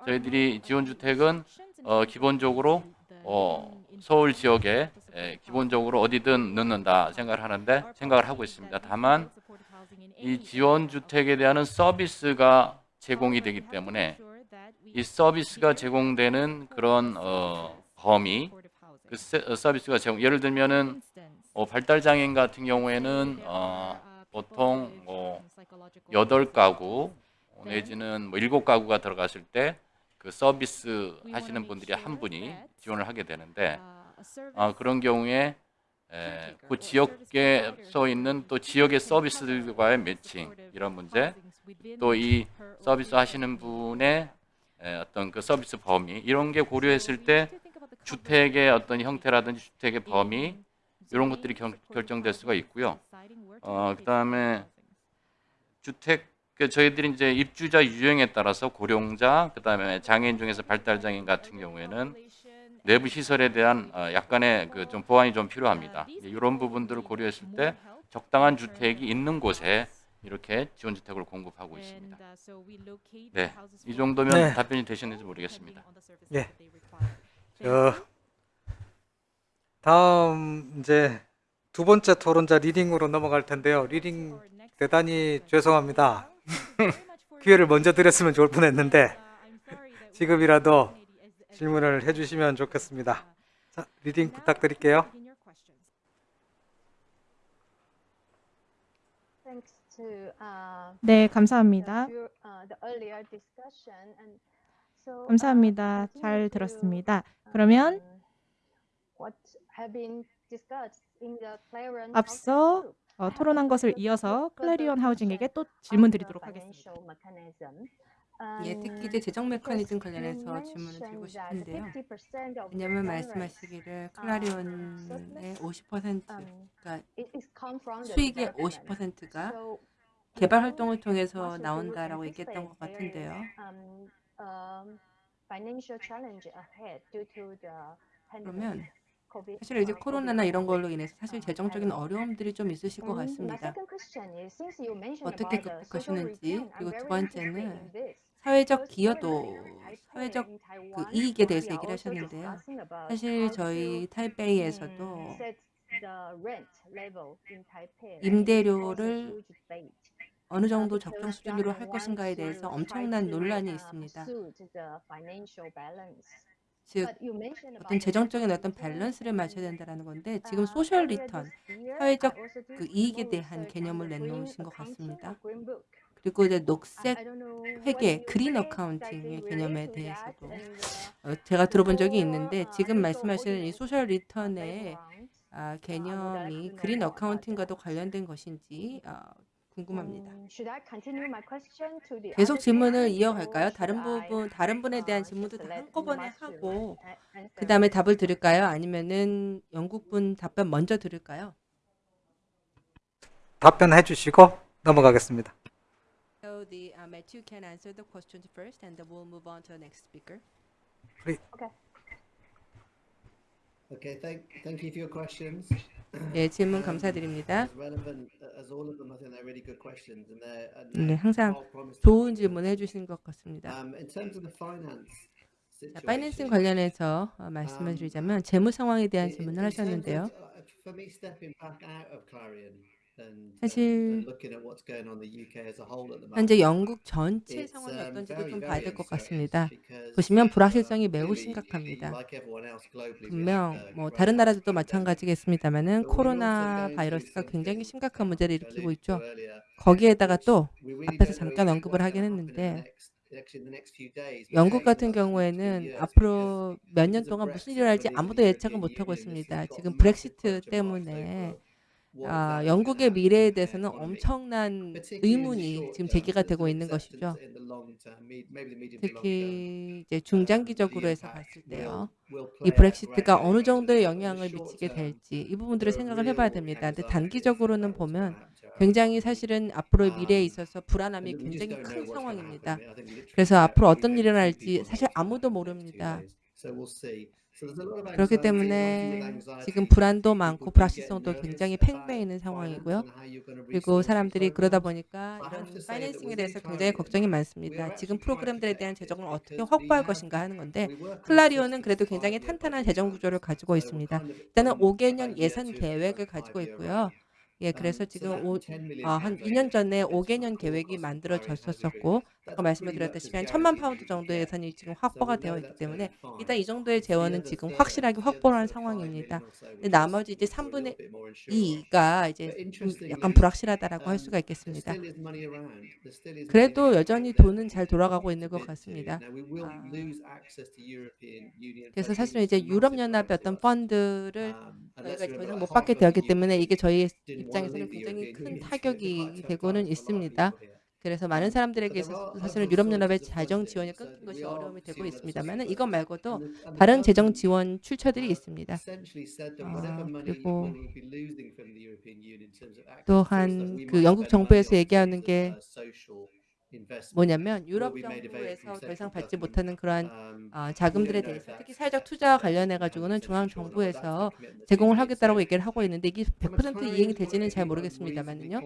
저희들이 지원주택은 어, 기본적으로 어, 서울 지역에 에, 기본적으로 어디든 넣는다 생각을 하는데 생각을 하고 있습니다. 다만 이 지원주택에 대한 서비스가 제공이 되기 때문에 이 서비스가 제공되는 그런 어, 범위 그 세- 어, 서비스가 제공 예를 들면은 어, 발달 장애인 같은 경우에는 어, 보통 뭐 여덟 가구 내지는 뭐 일곱 가구가 들어갔을 때 그 서비스 하시는 분들이 한 분이 지원을 하게 되는데 어, 그런 경우에 에, 그 지역에 써 있는 또 지역의 서비스들과의 매칭 이런 문제 또 이 서비스 하시는 분의 에, 어떤 그 서비스 범위 이런 게 고려했을 때 주택의 어떤 형태라든지 주택의 범위 이런 것들이 결, 결정될 수가 있고요. 어, 그 다음에 주택 그 저희들이 이제 입주자 유형에 따라서 고령자 그다음에 장애인 중에서 발달 장애인 같은 경우에는 내부 시설에 대한 어, 약간의 그 좀 보완이 좀 필요합니다. 이런 부분들을 고려했을 때 적당한 주택이 있는 곳에 이렇게 지원 주택을 공급하고 있습니다. 네, 이 정도면 네. 답변이 되셨는지 모르겠습니다. 예. 저 다음 이제 두 번째 토론자 릴링으로 넘어갈 텐데요. 릴링 대단히 죄송합니다. 기회를 먼저 드렸으면 좋을 뻔했는데 지금이라도 질문을 해주시면 좋겠습니다. 자, 릴링 부탁드릴게요. Thanks to uh, 네, 감사합니다. uh, the earlier discussion and so, uh, 감사합니다. 잘 들었습니다. 그러면 um, what have been discussed in the Clarion 앞서. 어, 토론한 것을 이어서 클래리온 하우징에게 또 질문 드리도록 하겠습니다. 예, 특히 이제 재정 메커니즘 관련해서 질문을 드리고 싶은데요. 왜냐하면 말씀하시기를 클라리온의 50%가 수익의 50%가 개발 활동을 통해서 나온다라고 얘기했던 것 같은데요. 그러면 사실 이제 코로나나 이런 걸로 인해서 사실 재정적인 어려움들이 좀 있으실 것 같습니다. 어떻게 극복하시는지 그리고 두 번째는 사회적 기여도, 사회적 그 이익에 대해서 얘기를 하셨는데요. 사실 저희 타이베이에서도 임대료를 어느 정도 적정 수준으로 할 것인가에 대해서 엄청난 논란이 있습니다. 즉 어떤 재정적인 어떤 밸런스를 맞춰야 된다는 건데 지금 social return, 사회적 그 이익에 대한 개념을 내놓으신 것 같습니다. 그리고 이제 녹색 회계, green accounting의 개념에 대해서도 어, 제가 들어본 적이 있는데 지금 말씀하시는 이 social return의 아, 개념이 그린 어카운팅과도 관련된 것인지 아, 궁금합니다. 계속 질문을 이어갈까요? 다른 부분, 다른 분에 대한 질문도 다 한꺼번에 하고 그 다음에 답을 들을까요? 아니면은 영국분 답변 먼저 들을까요? 답변해 주시고 넘어가겠습니다. So the uh, Matthew can answer the questions first, and then we'll move on to the next speaker. Okay, thank thank you for your questions. 예, 질문 감사드립니다. 네, 항상. 좋은 질문 해주신 것 같습니다. Um, 자, 파이낸싱 관련해서 어, 말씀을 드리자면 재무 상황에 대한 질문을 하셨는데요. Uh, 사실. 현재 영국 전체 상황이 um, 어떤지도 좀 봐야 될 것 같습니다. 보시면 uh, 불확실성이 매우 심각합니다. 분명 uh, 뭐 다른 나라들도. 마찬가지겠습니다만은 코로나 바이러스가 굉장히 심각한 문제를 일으키고 있죠. 거기에다가 또 앞에서 잠깐 언급을 하긴 했는데 영국 같은 경우에는 앞으로 몇 년 동안 무슨 일을 할지 아무도 예측을 못하고 있습니다. 지금 브렉시트 때문에 아, 영국의 미래에 대해서는 엄청난 의문이 지금 제기가 되고 있는 것이죠. 특히 이제 중장기적으로 해서 봤을 때요. 이 브렉시트가 어느 정도의 영향을 미치게 될지 이 부분들을 생각을 해봐야 됩니다. 근데 단기적으로는 보면 굉장히 사실은 앞으로의 미래에 있어서 불안함이 굉장히 큰 상황입니다. 그래서 앞으로 어떤 일이 일어날지 사실 아무도 모릅니다. 그렇기 때문에 지금 불안도 많고 불확실성도 굉장히 팽배해 있는 상황이고요. 그리고 사람들이 그러다 보니까 이런 파이낸싱에 대해서 굉장히 걱정이 많습니다. 지금 프로그램들에 대한 재정을 어떻게 확보할 것인가 하는 건데 클라리온은 그래도 굉장히 탄탄한 재정 구조를 가지고 있습니다. 일단은 5개년 예산 계획을 가지고 있고요. 예, 그래서 지금 오, 아, 한 2년 전에 5개년 계획이 만들어졌었고 아까 말씀드렸다시피 천만 파운드 정도의 예산이 지금 확보가 되어 있기 때문에 일단 이 정도의 재원은 지금 확실하게 확보를 한 상황입니다. 나머지 이제 3분의 2가 이제 약간 불확실하다라고 할 수가 있겠습니다. 그래도 여전히 돈은 잘 돌아가고 있는 것 같습니다. 아, 그래서 사실은 이제 유럽연합의 어떤 펀드를 저희가 더 이상 못 받게 되었기 때문에 이게 저희 입장에서는 굉장히 큰 타격이 되고는 있습니다. 그래서 많은 사람들에게 사실은 유럽연합의 자정지원이 끊긴 것이 어려움이 되고 있습니다만 이것 말고도 다른 재정 지원 출처들이 있습니다. 아, 그리고 또한 그 영국 정부에서 얘기하는 게 뭐냐면 유럽 정부에서 더 이상 받지 못하는 그러한 어, 아, 자금들에 대해서 특히 사회적 투자와 관련해 가지고는 중앙 정부에서 제공을 하겠다라고 얘기를 하고 있는데 이게 100% 이행이 되지는 잘 모르겠습니다만요. 어,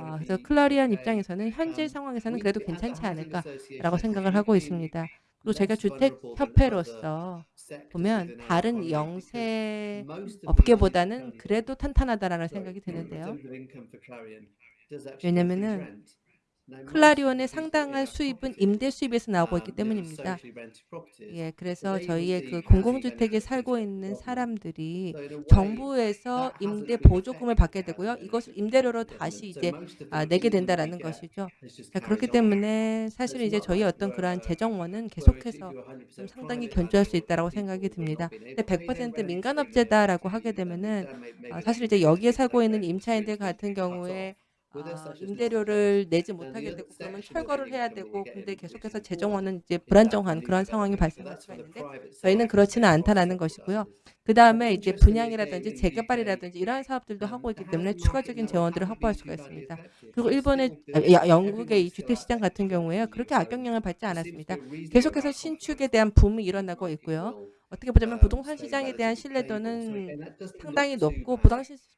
아, 그래서 클라리안 입장에서는 현재 상황에서는 그래도 괜찮지 않을까라고 생각을 하고 있습니다. 또 제가 주택협회로서 보면 다른 영세 업계보다는 그래도 탄탄하다라는 생각이 드는데요. 왜냐면은 클라리온의 상당한 수입은 임대 수입에서 나오고 있기 때문입니다. 예, 그래서 저희의 그 공공주택에 살고 있는 사람들이 정부에서 임대 보조금을 받게 되고요. 이것을 임대료로 다시 이제 아, 내게 된다라는 것이죠. 자, 그러니까 그렇기 때문에 사실 이제 저희 어떤 그러한 재정원은 계속해서 좀 상당히 견조할 수 있다라고 생각이 듭니다. 근데 100% 민간업체다라고 하게 되면은 아, 사실 이제 여기에 살고 있는 임차인들 같은 경우에 아, 임대료를 내지 못하게 되고 그러면 철거를 해야 되고 근데 계속해서 재정원은 이제 불안정한 그런 상황이 발생할 수가 있는데 저희는 그렇지는 않다라는 것이고요. 그 다음에 이제 분양이라든지 재개발이라든지 이러한 사업들도 하고 있기 때문에 추가적인 재원들을 확보할 수가 있습니다. 그리고 일본의 아, 영국의 이 주택시장 같은 경우에 그렇게 악영향을 받지 않았습니다. 계속해서 신축에 대한 붐이 일어나고 있고요. 어떻게 보자면 부동산 시장에 대한 신뢰도는 상당히 높고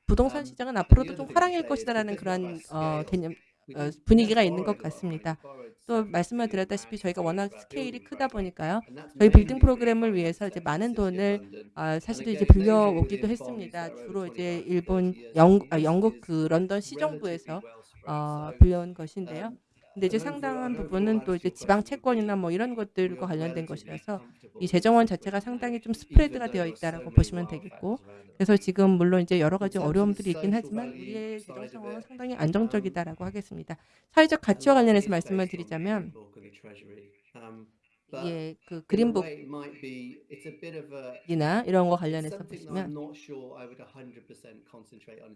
부동산 시장은 앞으로도 좀 화랑일 것이다라는 그런 어, 개념 어, 분위기가 있는 것 같습니다. 또 말씀을 드렸다시피 저희가 워낙 스케일이 크다 보니까요. 저희 빌딩 프로그램을 위해서 이제 많은 돈을 어, 아, 사실 이제 빌려오기도 했습니다. 주로 이제 일본, 영, 아, 영국 아, 그 런던 시정부에서 어, 빌려온 것인데요. 근데 이제 상당한 부분은 또 이제 지방 채권이나 뭐 이런 것들과 관련된 것이라서 이 재정원 자체가 상당히 좀 스프레드가 되어 있다라고 보시면 되겠고 그래서 지금 물론 이제 여러 가지 어려움들이 있긴 하지만 우리의 재정 상황은 상당히 안정적이다라고 하겠습니다. 사회적 가치와 관련해서 말씀을 드리자면 예, 그 그린북이나 이런 거 관련해서 보시면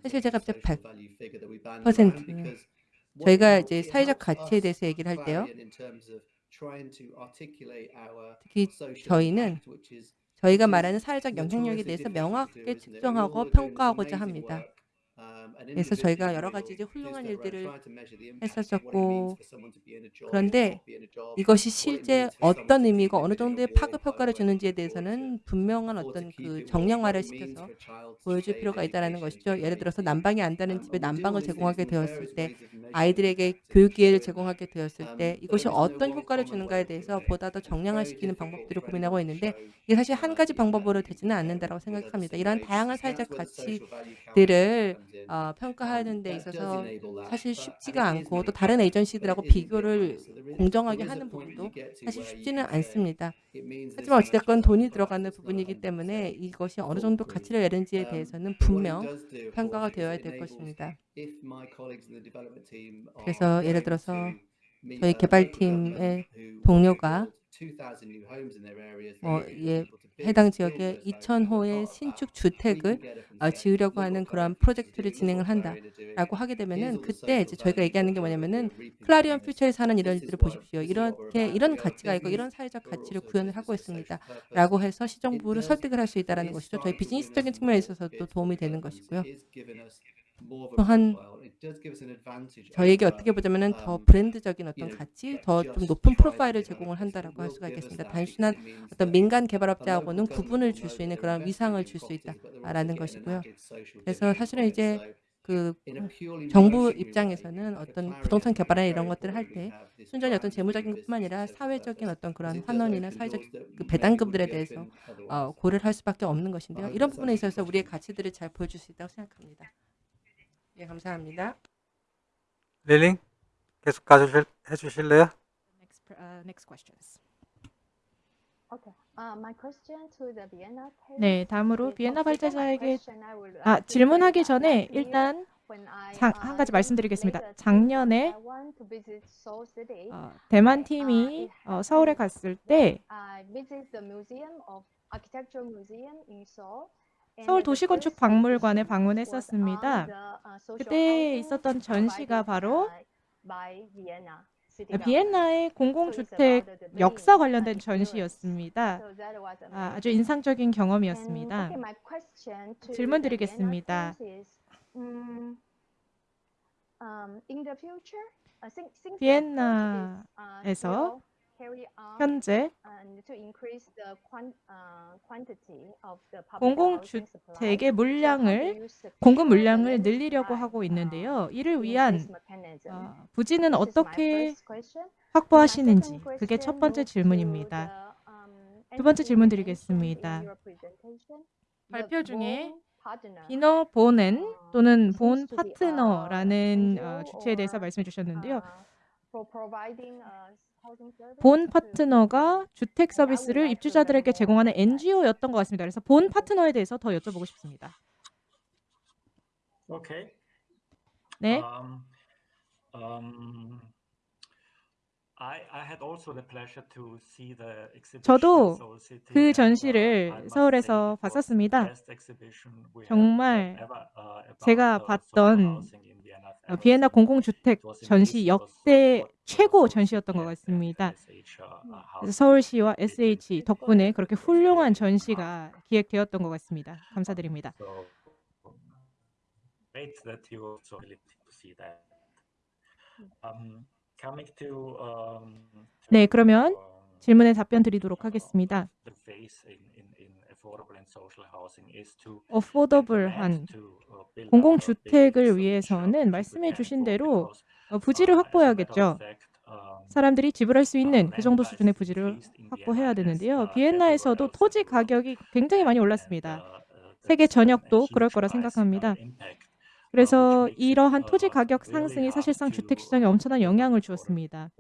사실 제가 100% 저희가 이제 사회적 가치에 대해서 얘기를 할 때요. 특히 저희는 저희가 말하는 사회적 영향력에 대해서 명확하게 측정하고 평가하고자 합니다. 그래서 저희가 여러 가지 이제 훌륭한 일들을 했었었고 그런데 이것이 실제 어떤 의미고 어느 정도의 파급 효과를 주는지에 대해서는 분명한 어떤 그 정량화를 시켜서 보여줄 필요가 있다는 것이죠. 예를 들어서 난방이 안 되는 집에 난방을 제공하게 되었을 때 아이들에게 교육 기회를 제공하게 되었을 때 이것이 어떤 효과를 주는가에 대해서 보다 더 정량화시키는 방법들을 고민하고 있는데 이게 사실 한 가지 방법으로 되지는 않는다고 생각합니다. 이러한 다양한 사회적 가치들을 어, 평가하는 데 있어서 사실 쉽지가 않고 또 다른 에이전시들하고 비교를 공정하게 하는 부분도 사실 쉽지는 않습니다. 하지만 어찌됐건 돈이 들어가는 부분이기 때문에 이것이 어느 정도 가치를 내는지에 대해서는 분명 평가가 되어야 될 것입니다. 그래서 예를 들어서 저희 개발팀의 동료가 어, 예, 해당 지역에 2,000호의 신축 주택을 어, 지으려고 하는 그런 프로젝트를 진행을 한다라고 하게 되면은 그때 이제 저희가 얘기하는 게 뭐냐면은 클라리온 퓨처에 사는 이런 일들을 보십시오. 이렇게 이런 가치가 있고 이런 사회적 가치를 구현을 하고 있습니다.라고 해서 시정부를 설득을 할 수 있다라는 것이죠. 저희 비즈니스적인 측면에 있어서도 도움이 되는 것이고요. 또한 over, 어떻게 보자면은 더 um, 브랜드적인 어떤 가치, 더 좀 높은 프로파일을 제공을 한다라고 할 수가 있겠습니다. 단순한 어떤 민간 개발업자하고는 구분을 줄 수 있는 그런 위상을 줄 수 있다라는 것이고요. 그래서 사실은. 이제 그 정부 입장에서는 어떤 부동산 개발이나 이런 것들을 할 때 순전히 어떤 재무적인 것뿐만 아니라 사회적인 어떤 그런 환원이나 사회적 그 배당금들에 대해서 어. 고려를 할 수밖에 없는 것인데요. 이런 부분에 있어서 우리의. 가치들을 잘 보여줄 수 있다고 생각합니다. 예, 감사합니다. 릴링 계속 가주실 해주실래요? Next, uh, next questions. Okay. Uh, my question to the Vienna case 네, 다음으로 비엔나 uh, 발제자에게 아, 질문하기 전에 일단 uh, 한 가지 말씀드리겠습니다. 작년에 어, 대만 uh, 팀이 어, 서울에 갔을 때 서울 the 도시건축 first 박물관에 exhibition was on 방문했었습니다. uh, 그때 있었던 전시가 바로 아. 비엔나의 공공주택 역사 관련된 전시였습니다. 아, amazing. 인상적인 경험이었습니다. 질문 드리겠습니다. mm, um, uh, uh, 비엔나에서 현재 uh, 공공주택의 물량을 공급 물량을 늘리려고 하고 uh, 있는데요. 이를 위한? 어, 부지는 어떻게 확보하시는지 그게 첫 번째 질문입니다. um, 두 번째 질문 드리겠습니다. 발표 중에. 비너 보넨 또는 본 파트너라는 어, 주체에 대해서 말씀해 주셨는데요. Uh, uh, 본 파트너가 주택 서비스를 입주자들에게 제공하는. NGO였던 것 같습니다. 그래서 본 파트너에 대해서 더 여쭤보고 싶습니다. Okay. 네, Um, um, I, I had also the pleasure to see the exhibition 저도 그 uh, 전시를 서울에서 봤었습니다. 정말 uh, 제가 uh, 봤던 어, 비엔나. 공공주택 전시 역대 uh, 최고 전시였던 것 같습니다. Uh, uh. 서울시와 SH 덕분에 그렇게 훌륭한 전시가 기획되었던 것 같습니다. 감사드립니다. Um, um, 네, 그러면 um, 질문에 답변 드리도록 하겠습니다. 어포더블한 uh, 공공주택을 위해서는 말씀해 주신 대로 어, 부지를 uh, 확보해야겠죠. um, 사람들이 지불 할 수 있는 그 정도 수준의 부지를 확보해야 되는데요. uh, 비엔나에서도 토지. 가격이 굉장히 많이 올랐습니다. uh, uh, 세계 전역도 그럴 거라 uh, 생각합니다. Uh, 그래서 이러한 토지 uh, 가격 상승이 사실상 주택 시장에 uh, 엄청난 영향을 주었습니다.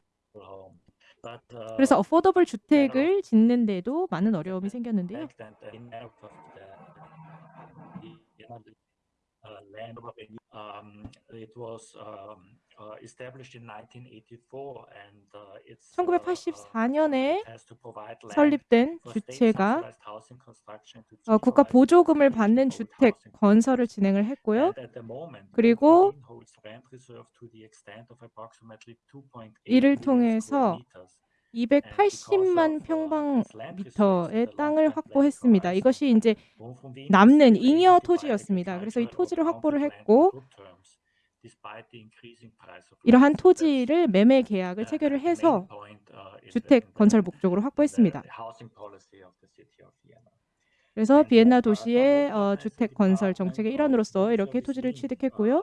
uh, 그래서 어포더블 주택을 짓는데도 많은 어려움이 생겼는데요. Fact that in matter of the, the uh, land of a- um, it was um, uh, established in 1984 and uh, it's uh, uh, 1984년에 it has to provide land 설립된 주체가 어, 국가 보조금을 받는 주택 건설을. 진행을 했고요. 그리고 Berlin holds rent reserve to the extent of approximately 2.8 이를 통해서 meters. 280만 평방미터의 땅을 확보했습니다. 이것이 이제 남는 잉여 토지였습니다. 그래서 이 토지를 확보를 했고 이러한 토지를 매매 계약을 체결을 해서 주택 건설 목적으로 확보했습니다. 그래서 비엔나 도시의 어, 주택 건설 정책의 일환으로서 이렇게 토지를 취득했고요.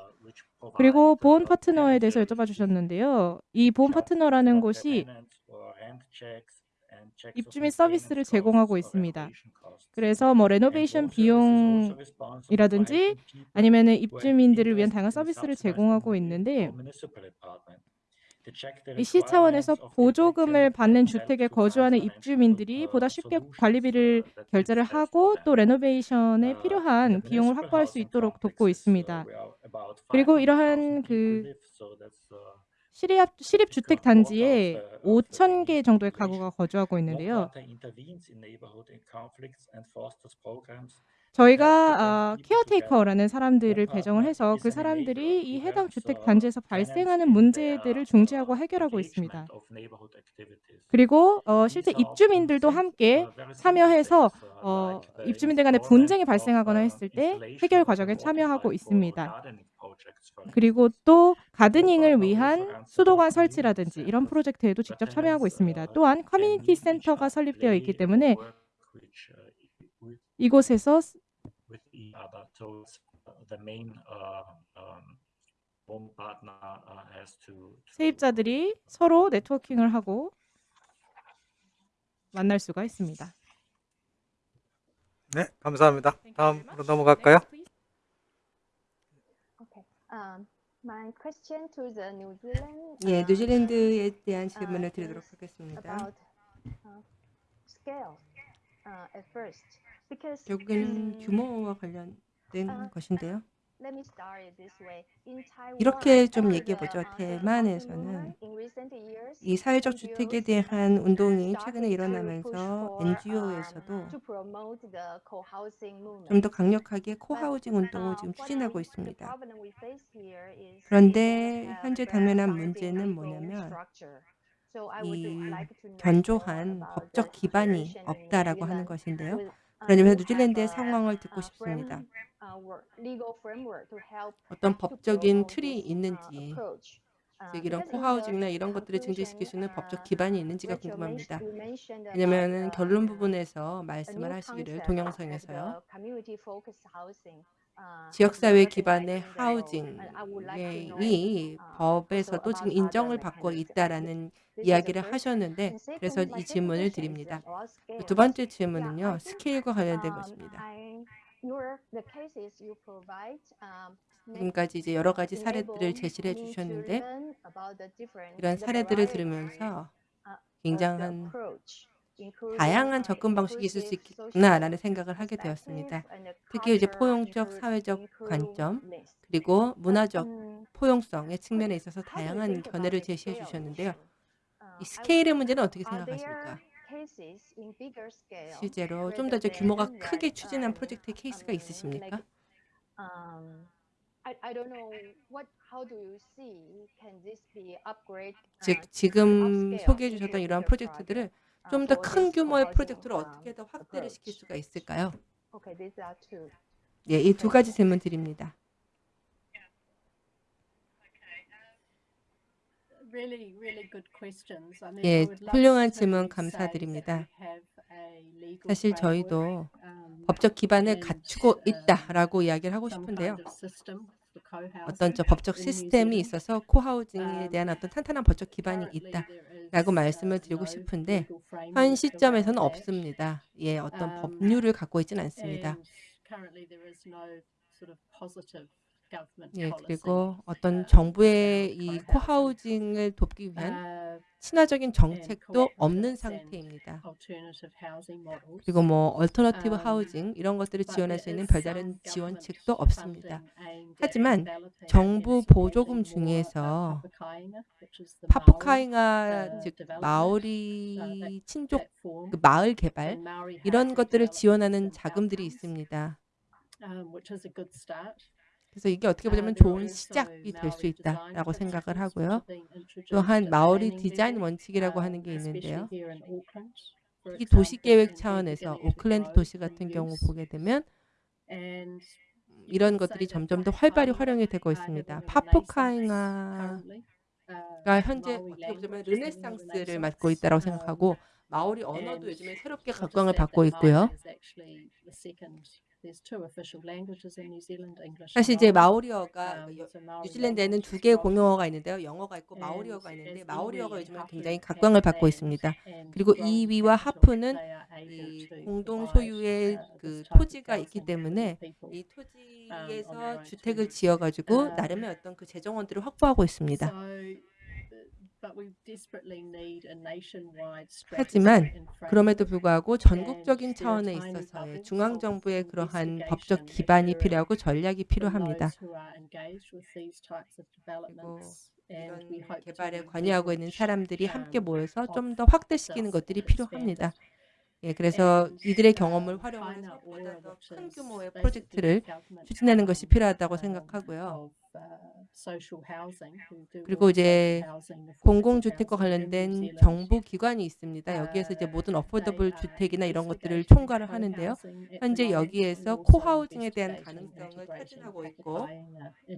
그리고 보험 파트너에 대해서 여쭤봐 주셨는데요. 이 보험 파트너라는 곳이 입주민 서비스를 제공하고 있습니다. 그래서 뭐 레노베이션 비용이라든지 아니면은 입주민들을 위한 다양한 서비스를 제공하고 있는데 이시 차원에서 보조금을 받는 주택에 거주하는 입주민들이 보다 쉽게 관리비를 결제를 하고 또 레노베이션에 필요한 비용을 확보할 수 있도록 돕고 있습니다. 그리고 이러한 그 시립, 시립 주택 단지에 5천 개 정도의 가구가 거주하고 있는데요. 저희가 어, 케어테이커라는 사람들을 배정을 해서 그 사람들이 이 해당 주택 단지에서 발생하는 문제들을 중지하고 해결하고 있습니다. 그리고 어, 실제 입주민들도 함께 참여해서 어, 입주민들 간의 분쟁이 발생하거나 했을 때 해결 과정에 참여하고 있습니다. 그리고 또 가드닝을 위한 수도관 설치라든지 이런 프로젝트에도 직접 참여하고 있습니다. 또한 커뮤니티 센터가 설립되어 있기 때문에 이곳에서 uh, the main uh, um, home partner uh, has to, to 세입자들이 서로 네트워킹을 하고 만날 수가 있습니다. 네, 감사합니다. 다음으로 넘어갈까요? Um, my question to the New Zealand. 예, uh, 뉴질랜드에 대한 uh, 질문을 드리도록 하겠습니다. about uh, scale uh, at first because 결국에는 mm, 규모와 관련된 아, 것인데요. Let me start it this way. In Taiwan, 이렇게 좀 uh, 얘기해 보죠. uh, 대만에서는 이 사회적 주택에 대한 운동이 최근에 일어나면서 NGO에서도 um. 좀더 강력하게 코하우징 운동을 Uh, 지금 추진하고 있습니다. 그런데 현재 당면한 문제는 뭐냐면 이 견조한 법적 기반이 없다라고 하는 것인데요. Uh, to 뉴질랜드의 상황을 듣고 uh, 싶습니다. uh, 어떤 법적인 틀이 uh, 있는지. Uh, 즉 이런 코하우징이나 이런 것들을 증진시킬 수 있는 법적 uh, 기반이 있는지가 궁금합니다. 왜냐하면 결론 uh, 부분에서 말씀을 하시기를 동영상에서요. Uh, 지역사회 기반의 하우징이 uh, 법에서도 지금 인정을 받고. 있다라는 이야기를. 하셨는데 그래서 이 질문을 드립니다. 두 번째 질문은요. 스케일과 관련된 um, 것입니다. Um, 지금까지 이제 여러 가지 uh, 사례들을 제시를 해 me to 주셨는데 learn about the different, 이런 사례들을 들으면서 굉장한 다양한 uh, 접근 방식이 있을 수 있겠구나라는 생각을 하게 되었습니다. 특히 이제 포용적 사회적 관점. 그리고 문화적 음, 포용성의 측면에 있어서 다양한 견해를 제시해 주셨는데요. Uh, 이 스케일의 문제는 어떻게 생각하십니까? 실제로 좀 더 규모가 크게 추진한 um, 프로젝트의 케이스가 um, 있으십니까? um, uh, 즉 지금 소개해 주셨던 bigger 프로젝트들을 좀 uh, 더큰 규모의 프로젝트로 um, 어떻게 더 확대를 시킬? 수가 있을까요? Okay, these are two. 예, 이 두 가지 질문 드립니다. Really, really good questions. I mean, 예, 훌륭한 질문 감사드립니다. 사실 저희도 um, 법적 기반을 갖추고 um, 있다라고 이야기를 하고 싶은데요. 어떤 저 법적 시스템이. 있어서 코하우징에 Um, 대한 어떤 탄탄한 법적 기반이 Currently, 있다. there is, 라고 uh, 말씀을 드리고 싶은데 현 시점에서는. 없습니다. 예, 어떤 Um, 법률을 갖고 있지는 않습니다. 예, 그리고 어떤 uh, 정부의 이. cohousing을 돕기 위한 Uh, 친화적인 정책도 없는 상태입니다. 그리고 뭐 alternative Um, housing 이런 것들을 지원할 수 있는 별다른 지원책도 없습니다. 하지만 정부 보조금 uh, 중에서 papakāinga uh, 즉 마오리 uh, 친족 그 마을 개발 이런 것들을 지원하는 자금들이 있습니다. Um. 그래서 이게 어떻게 Uh, 보자면 좋은 시작이 될 수 있다라고 생각을 하고요. 또한 마오리 디자인 원칙이라고 um, 하는 게 있는데요. 특히 도시계획 차원에서 오클랜드 도시 같은 경우. 보게 되면 이런 것들이 점점 더 활발히 활용이 되고 있습니다. 파푸카잉아가. Uh, 현재 어떻게 보자면 르네상스를. 맞고 있다고 Um, 생각하고 마오리 언어도 요즘에 새롭게 각광을 받고 있고요. 사실 이제. 마오리어가 Um, 뉴질랜드에는 두 개의. 공용어가 있는데요. 영어가 있고 마오리어가 있는데 마오리어가 and 굉장히 각광을 받고 있습니다. 그리고 이위와 하프는 이 공동 소유의 uh, 그 토지가 있기 때문에. 이 토지에서 주택을. 지어가지고 Um, 나름의 어떤 그 재정원들을 확보하고 있습니다. 하지만 그럼에도. 불구하고 전국적인 차원에 있어서의 중앙정부의 그러한 법적 기반이 필요하고 전략이 필요합니다. 그리고 이런 개발에 관여하고 있는 사람들이 함께 um, 모여서 좀 더 확대시키는 것들이 필요합니다. 예, 그래서 이들의 um, 경험을 활용해서 큰 규모의 프로젝트를 추진하는 것이 필요하다고 um, 생각하고요. 그리고 이제 공공주택과 관련된 정부 기관이 있습니다. 여기에서 이제 모든 어포더블 주택이나 이런 것들을 총괄을 하는데요. 현재 여기에서 코하우징에 대한 가능성을 타진하고 있고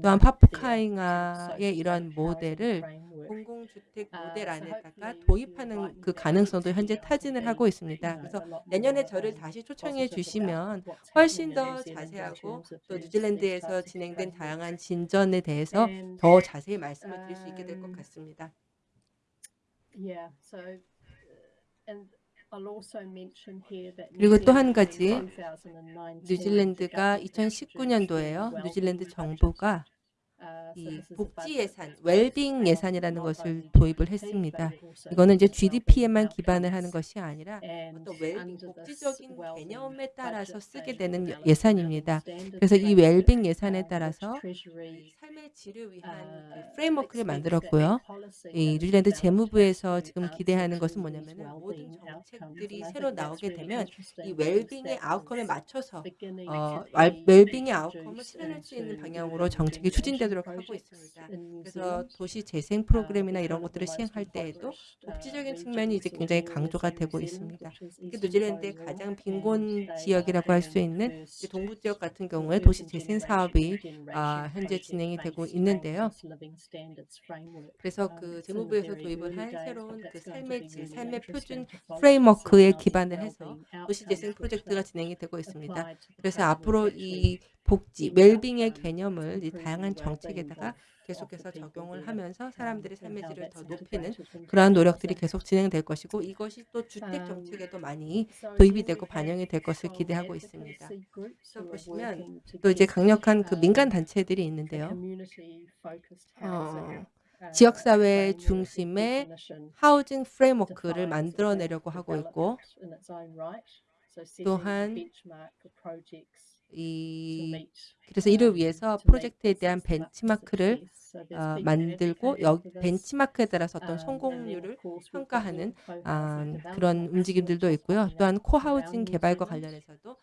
또한 파프카잉아의 이런 모델을 공공주택 모델 안에다가 도입하는 그 가능성도 현재 타진을 하고 있습니다. 그래서 내년에 저를 다시 초청해 주시면 훨씬 더 자세하고 또 뉴질랜드에서 진행된 다양한 진전 의견에 대해서 더 자세히 말씀을 드릴 수 있게 될 것 같습니다. 그리고 또 한 가지 뉴질랜드가 2019년도에요. 뉴질랜드 정부가 음, 이 복지 예산, 웰빙 예산이라는 것을 도입을 했습니다. 이거는 이제 GDP에만 기반을 하는 것이 아니라 어떤 웰빙 복지적인 개념에 따라서 쓰게 되는 예산입니다. 그래서 이 웰빙 예산에 따라서 삶의 질을 위한 그 framework를 만들었고요. 이 뉴질랜드 재무부에서 지금 기대하는 것은 뭐냐면 모든 정책들이 새로 나오게 되면 이 웰빙의 아웃컴에 맞춰서 어, 웰빙의 아웃컴을 실현할 수 있는 방향으로 정책이 추진되 실현하도록 하고 있습니다. 그래서 도시 재생 프로그램이나 이런 것들을 시행할 때에도 복지적인 측면이 이제 굉장히 강조가 되고 있습니다. 뉴질랜드의 가장 빈곤 지역이라고 할 수 있는 동부 지역 같은 경우에 아, 그 그 도시 재생 사업이 아, 현재 진행이 되고 있는데요. 그래서 그 재무부에서 도입을 한 새로운 그 삶의 질, 삶의 표준 프레임워크에 기반을 해서 도시 재생 프로젝트가 진행이 되고 있습니다. 그래서 앞으로 이 복지, 웰빙의 개념을 다양한 정책에다가 계속해서 적용을 하면서 사람들의 삶의 질을 더 높이는 그러한 노력들이 계속 진행될 것이고 이것이 또 주택 정책에도 많이 도입이 되고 반영이 될 것을 기대하고 있습니다. 또 보시면 또 이제 강력한 그 민간 단체들이 있는데요. 어, 지역사회 중심의 하우징 프레임워크를 만들어내려고 하고 있고 또한 E, Somente. 그래서 이를 위해서 프로젝트에 대한 벤치마크를 어, 만들고 여, 벤치마크에 따라서 어떤 성공률을 평가하는 아, 그런 움직임들도 있고요. 또한 코하우징 개발과 관련해서도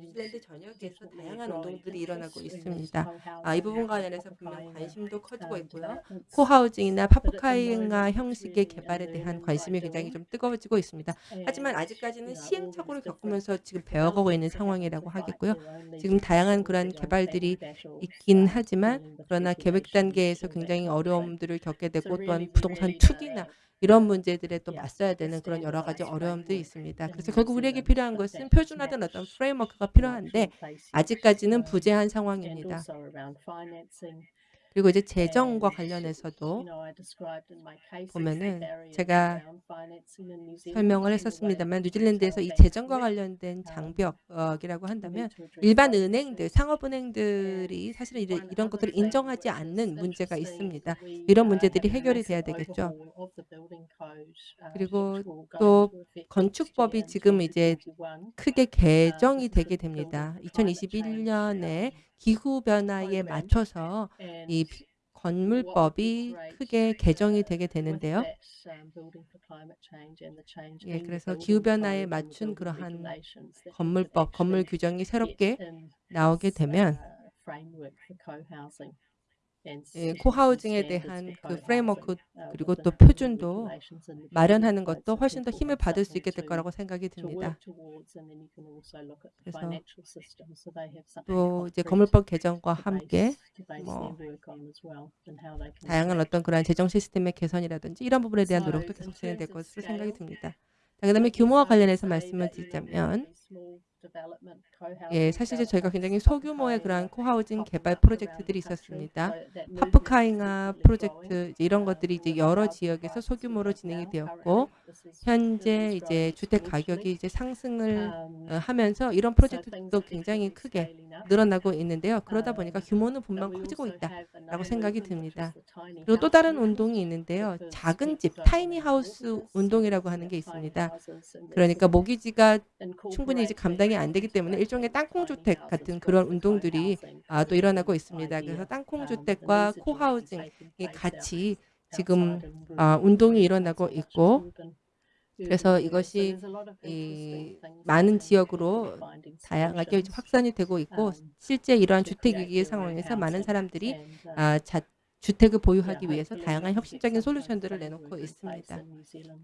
뉴질랜드 전역에서 다양한 운동들이 일어나고 있습니다. 아, 이 부분 관련해서 분명 관심도 커지고 있고요. 코하우징이나 파푸카이나 형식의 개발에 대한 관심이 굉장히 좀 뜨거워지고 있습니다. 하지만 아직까지는 시행착오를 겪으면서 지금 배워가고 있는 상황이라고 하겠고요. 지금 다양한 그런 개발 문제들이 있긴 하지만 그러나 계획 단계에서 굉장히 어려움들을 겪게 되고 또한 부동산 투기나 이런 문제들에 또 맞서야 되는 그런 여러 가지 어려움도 있습니다. 그래서 결국 우리에게 필요한 것은 표준화된 어떤 프레임워크가 필요한데 아직까지는 부재한 상황입니다. 그리고 이제 재정과 관련해서도 보면은 제가 설명을 했었습니다만 뉴질랜드에서 이 재정과 관련된 장벽이라고 한다면 일반 은행들, 상업은행들이 사실은 이런, 것들을 인정하지 않는 문제가 있습니다. 이런 문제들이 해결이 돼야 되겠죠. 그리고 또 건축법이 지금 이제 크게 개정이 되게 됩니다. 2021년에 기후 변화에 맞춰서 이 건물법이 크게 개정이 되게 되는데요. 예, 그래서 기후변화에 맞춘 그러한 건물법, 건물 규정이 새롭게 나오게 되면 예, 코하우징에 대한 그 프레임워크 그리고 또 표준도 마련하는 것도 훨씬 더 힘을 받을 수 있게 될 거라고 생각이 듭니다. 그래서 또 이제 건물법 개정과 함께 뭐 다양한 어떤 그러한 재정 시스템의 개선이라든지 이런 부분에 대한 노력도 계속 진행될 것으로 생각이 듭니다. 그 다음에 규모와 관련해서 말씀을 드리자면 예, 사실 저희가 굉장히 소규모의 그러한 코하우징 개발 프로젝트들이 있었습니다. 파프카잉아 프로젝트 이런 것들이 이제 여러 지역에서 소규모로 진행이 되었고 현재 이제 주택 가격이 이제 상승을 어, 하면서 이런 프로젝트도 굉장히 크게 늘어나고 있는데요. 그러다 보니까 규모는 분명 커지고 있다라고 생각이 듭니다. 그리고 또 다른 운동이 있는데요. 작은 집, 타이니 하우스 운동이라고 하는 게 있습니다. 그러니까 모기지가 충분히 이제 감당이 안 되기 때문에 일종의 땅콩주택 같은 그런 운동들이 아, 또 일어나고 있습니다. 그래서 땅콩주택과 코하우징이 같이 지금 아, 운동이 일어나고 있고 그래서 이것이 이 많은 지역으로 다양하게 확산이 되고 있고 실제 이러한 주택위기 상황에서 많은 사람들이 아, 자, 주택을 보유하기 위해서 다양한 혁신적인 솔루션들을 내놓고 있습니다.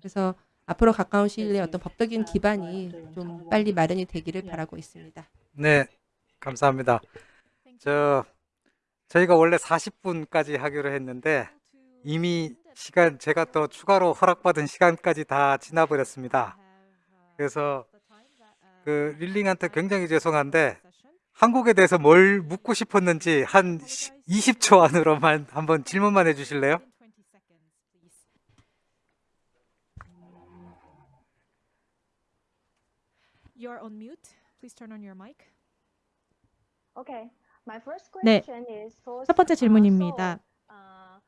그래서 앞으로 가까운 시일 내에 어떤 법적인 기반이 좀 빨리 마련이 되기를 바라고 있습니다. 네, 감사합니다. 저 저희가 원래 40분까지 하기로 했는데 이미 시간 제가 또 추가로 허락받은 시간까지 다 지나버렸습니다. 그래서 그 릴링한테 굉장히 죄송한데 한국에 대해서 뭘 묻고 싶었는지 한 20초 안으로만 한번 질문만 해주실래요? You're on mute. Please turn on your mic. Okay. My first 네. question is for 첫 번째 uh, 질문입니다. Uh,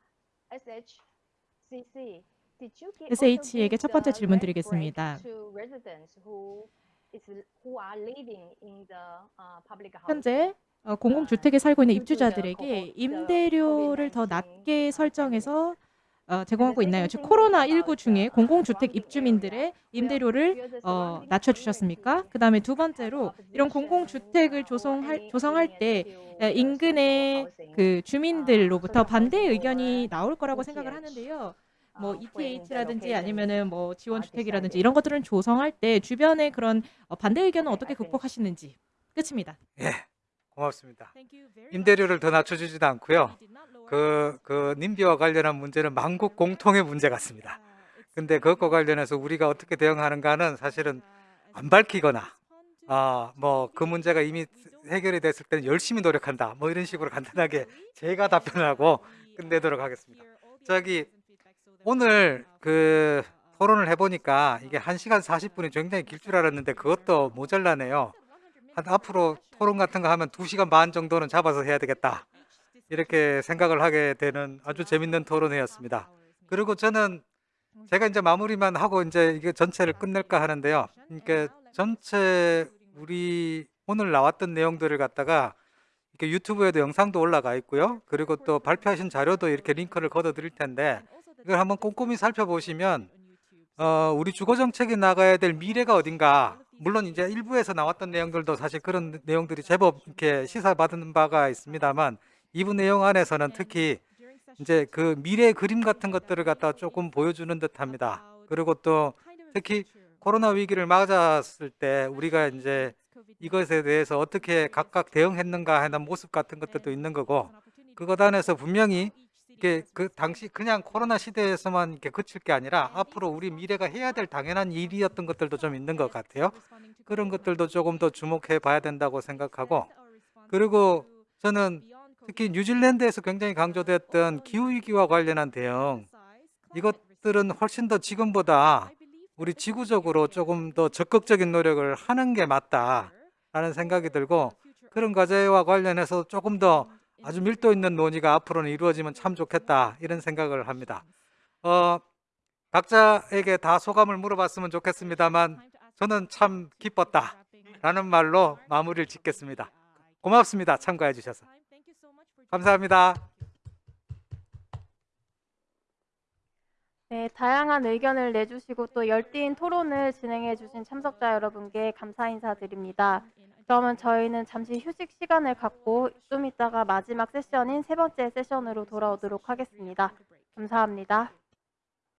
SHCC. Did you gi- SH에게 첫 give 번째 질문 드리겠습니다. to residents who is who are living in the uh, public housing? 현재 어, 공공주택에 살고 있는 입주자들에게 임대료를 더 COVID-19, 낮게 uh, 설정해서 어, 제공하고 있나요? 즉 코로나19 중에 공공주택 입주민들의 임대료를 어, 낮춰주셨습니까? 그 다음에 두 번째로 이런 공공주택을 조성할, 조성할 때 에, 인근의 그 주민들로부터 반대 의견이 나올 거라고 생각을 하는데요. 뭐 ETH라든지 아니면은 뭐 지원주택이라든지 이런 것들은 조성할 때 주변의 그런 어, 반대 의견은 어떻게 극복하시는지 끝입니다. 예, 고맙습니다. 임대료를 더 낮춰주지도 않고요. 그, 그 님비와 관련한 문제는 만국 공통의 문제 같습니다. 근데 그것과 관련해서 우리가 어떻게 대응하는가는 사실은 안 밝히거나 아, 뭐 그 문제가 이미 해결이 됐을 때는 열심히 노력한다. 뭐 이런 식으로 간단하게 제가 답변하고 끝내도록 하겠습니다. 저기 오늘 그 토론을 해보니까 이게 1시간 40분이 굉장히 길 줄 알았는데 그것도 모자라네요. 한 앞으로 토론 같은 거 하면 2시간 반 정도는 잡아서 해야 되겠다. 이렇게 생각을 하게 되는 아주 재밌는 토론회였습니다. 그리고 저는 제가 이제 마무리만 하고 이제 이게 전체를 끝낼까 하는데요. 그러니까 전체 우리 오늘 나왔던 내용들을 갖다가 이렇게 유튜브에도 영상도 올라가 있고요. 그리고 또 발표하신 자료도 이렇게 링크를 걷어 드릴 텐데 이걸 한번 꼼꼼히 살펴보시면 어, 우리 주거 정책이 나가야 될 미래가 어딘가 물론 이제 일부에서 나왔던 내용들도 사실 그런 내용들이 제법 이렇게 시사받은 바가 있습니다만 이부 내용 안에서는 특히 이제 그 미래 그림 같은 것들을 갖다 조금 보여주는 듯합니다. 그리고 또 특히 코로나 위기를 맞았을 때 우리가 이제 이것에 대해서 어떻게 각각 대응했는가 하는 모습 같은 것들도 있는 거고 그것 안에서 분명히 이게 그 당시 그냥 코로나 시대에서만 이렇게 그칠 게 아니라 앞으로 우리 미래가 해야 될 당연한 일이었던 것들도 좀 있는 것 같아요. 그런 것들도 조금 더 주목해 봐야 된다고 생각하고 그리고 저는 특히 뉴질랜드에서 굉장히 강조됐던 기후위기와 관련한 대응 이것들은 훨씬 더 지금보다 우리 지구적으로 조금 더 적극적인 노력을 하는 게 맞다라는 생각이 들고 그런 과제와 관련해서 조금 더 아주 밀도 있는 논의가 앞으로는 이루어지면 참 좋겠다 이런 생각을 합니다. 어, 각자에게 다 소감을 물어봤으면 좋겠습니다만 저는 참 기뻤다라는 말로 마무리를 짓겠습니다. 고맙습니다. 참가해 주셔서. 감사합니다. 네, 다양한 의견을 내주시고 또 열띤 토론을 진행해 주신 참석자 여러분께 감사 인사드립니다. 그러면 저희는 잠시 휴식 시간을 갖고 좀 이따가 마지막 세션인 세 번째 세션으로 돌아오도록 하겠습니다. 감사합니다.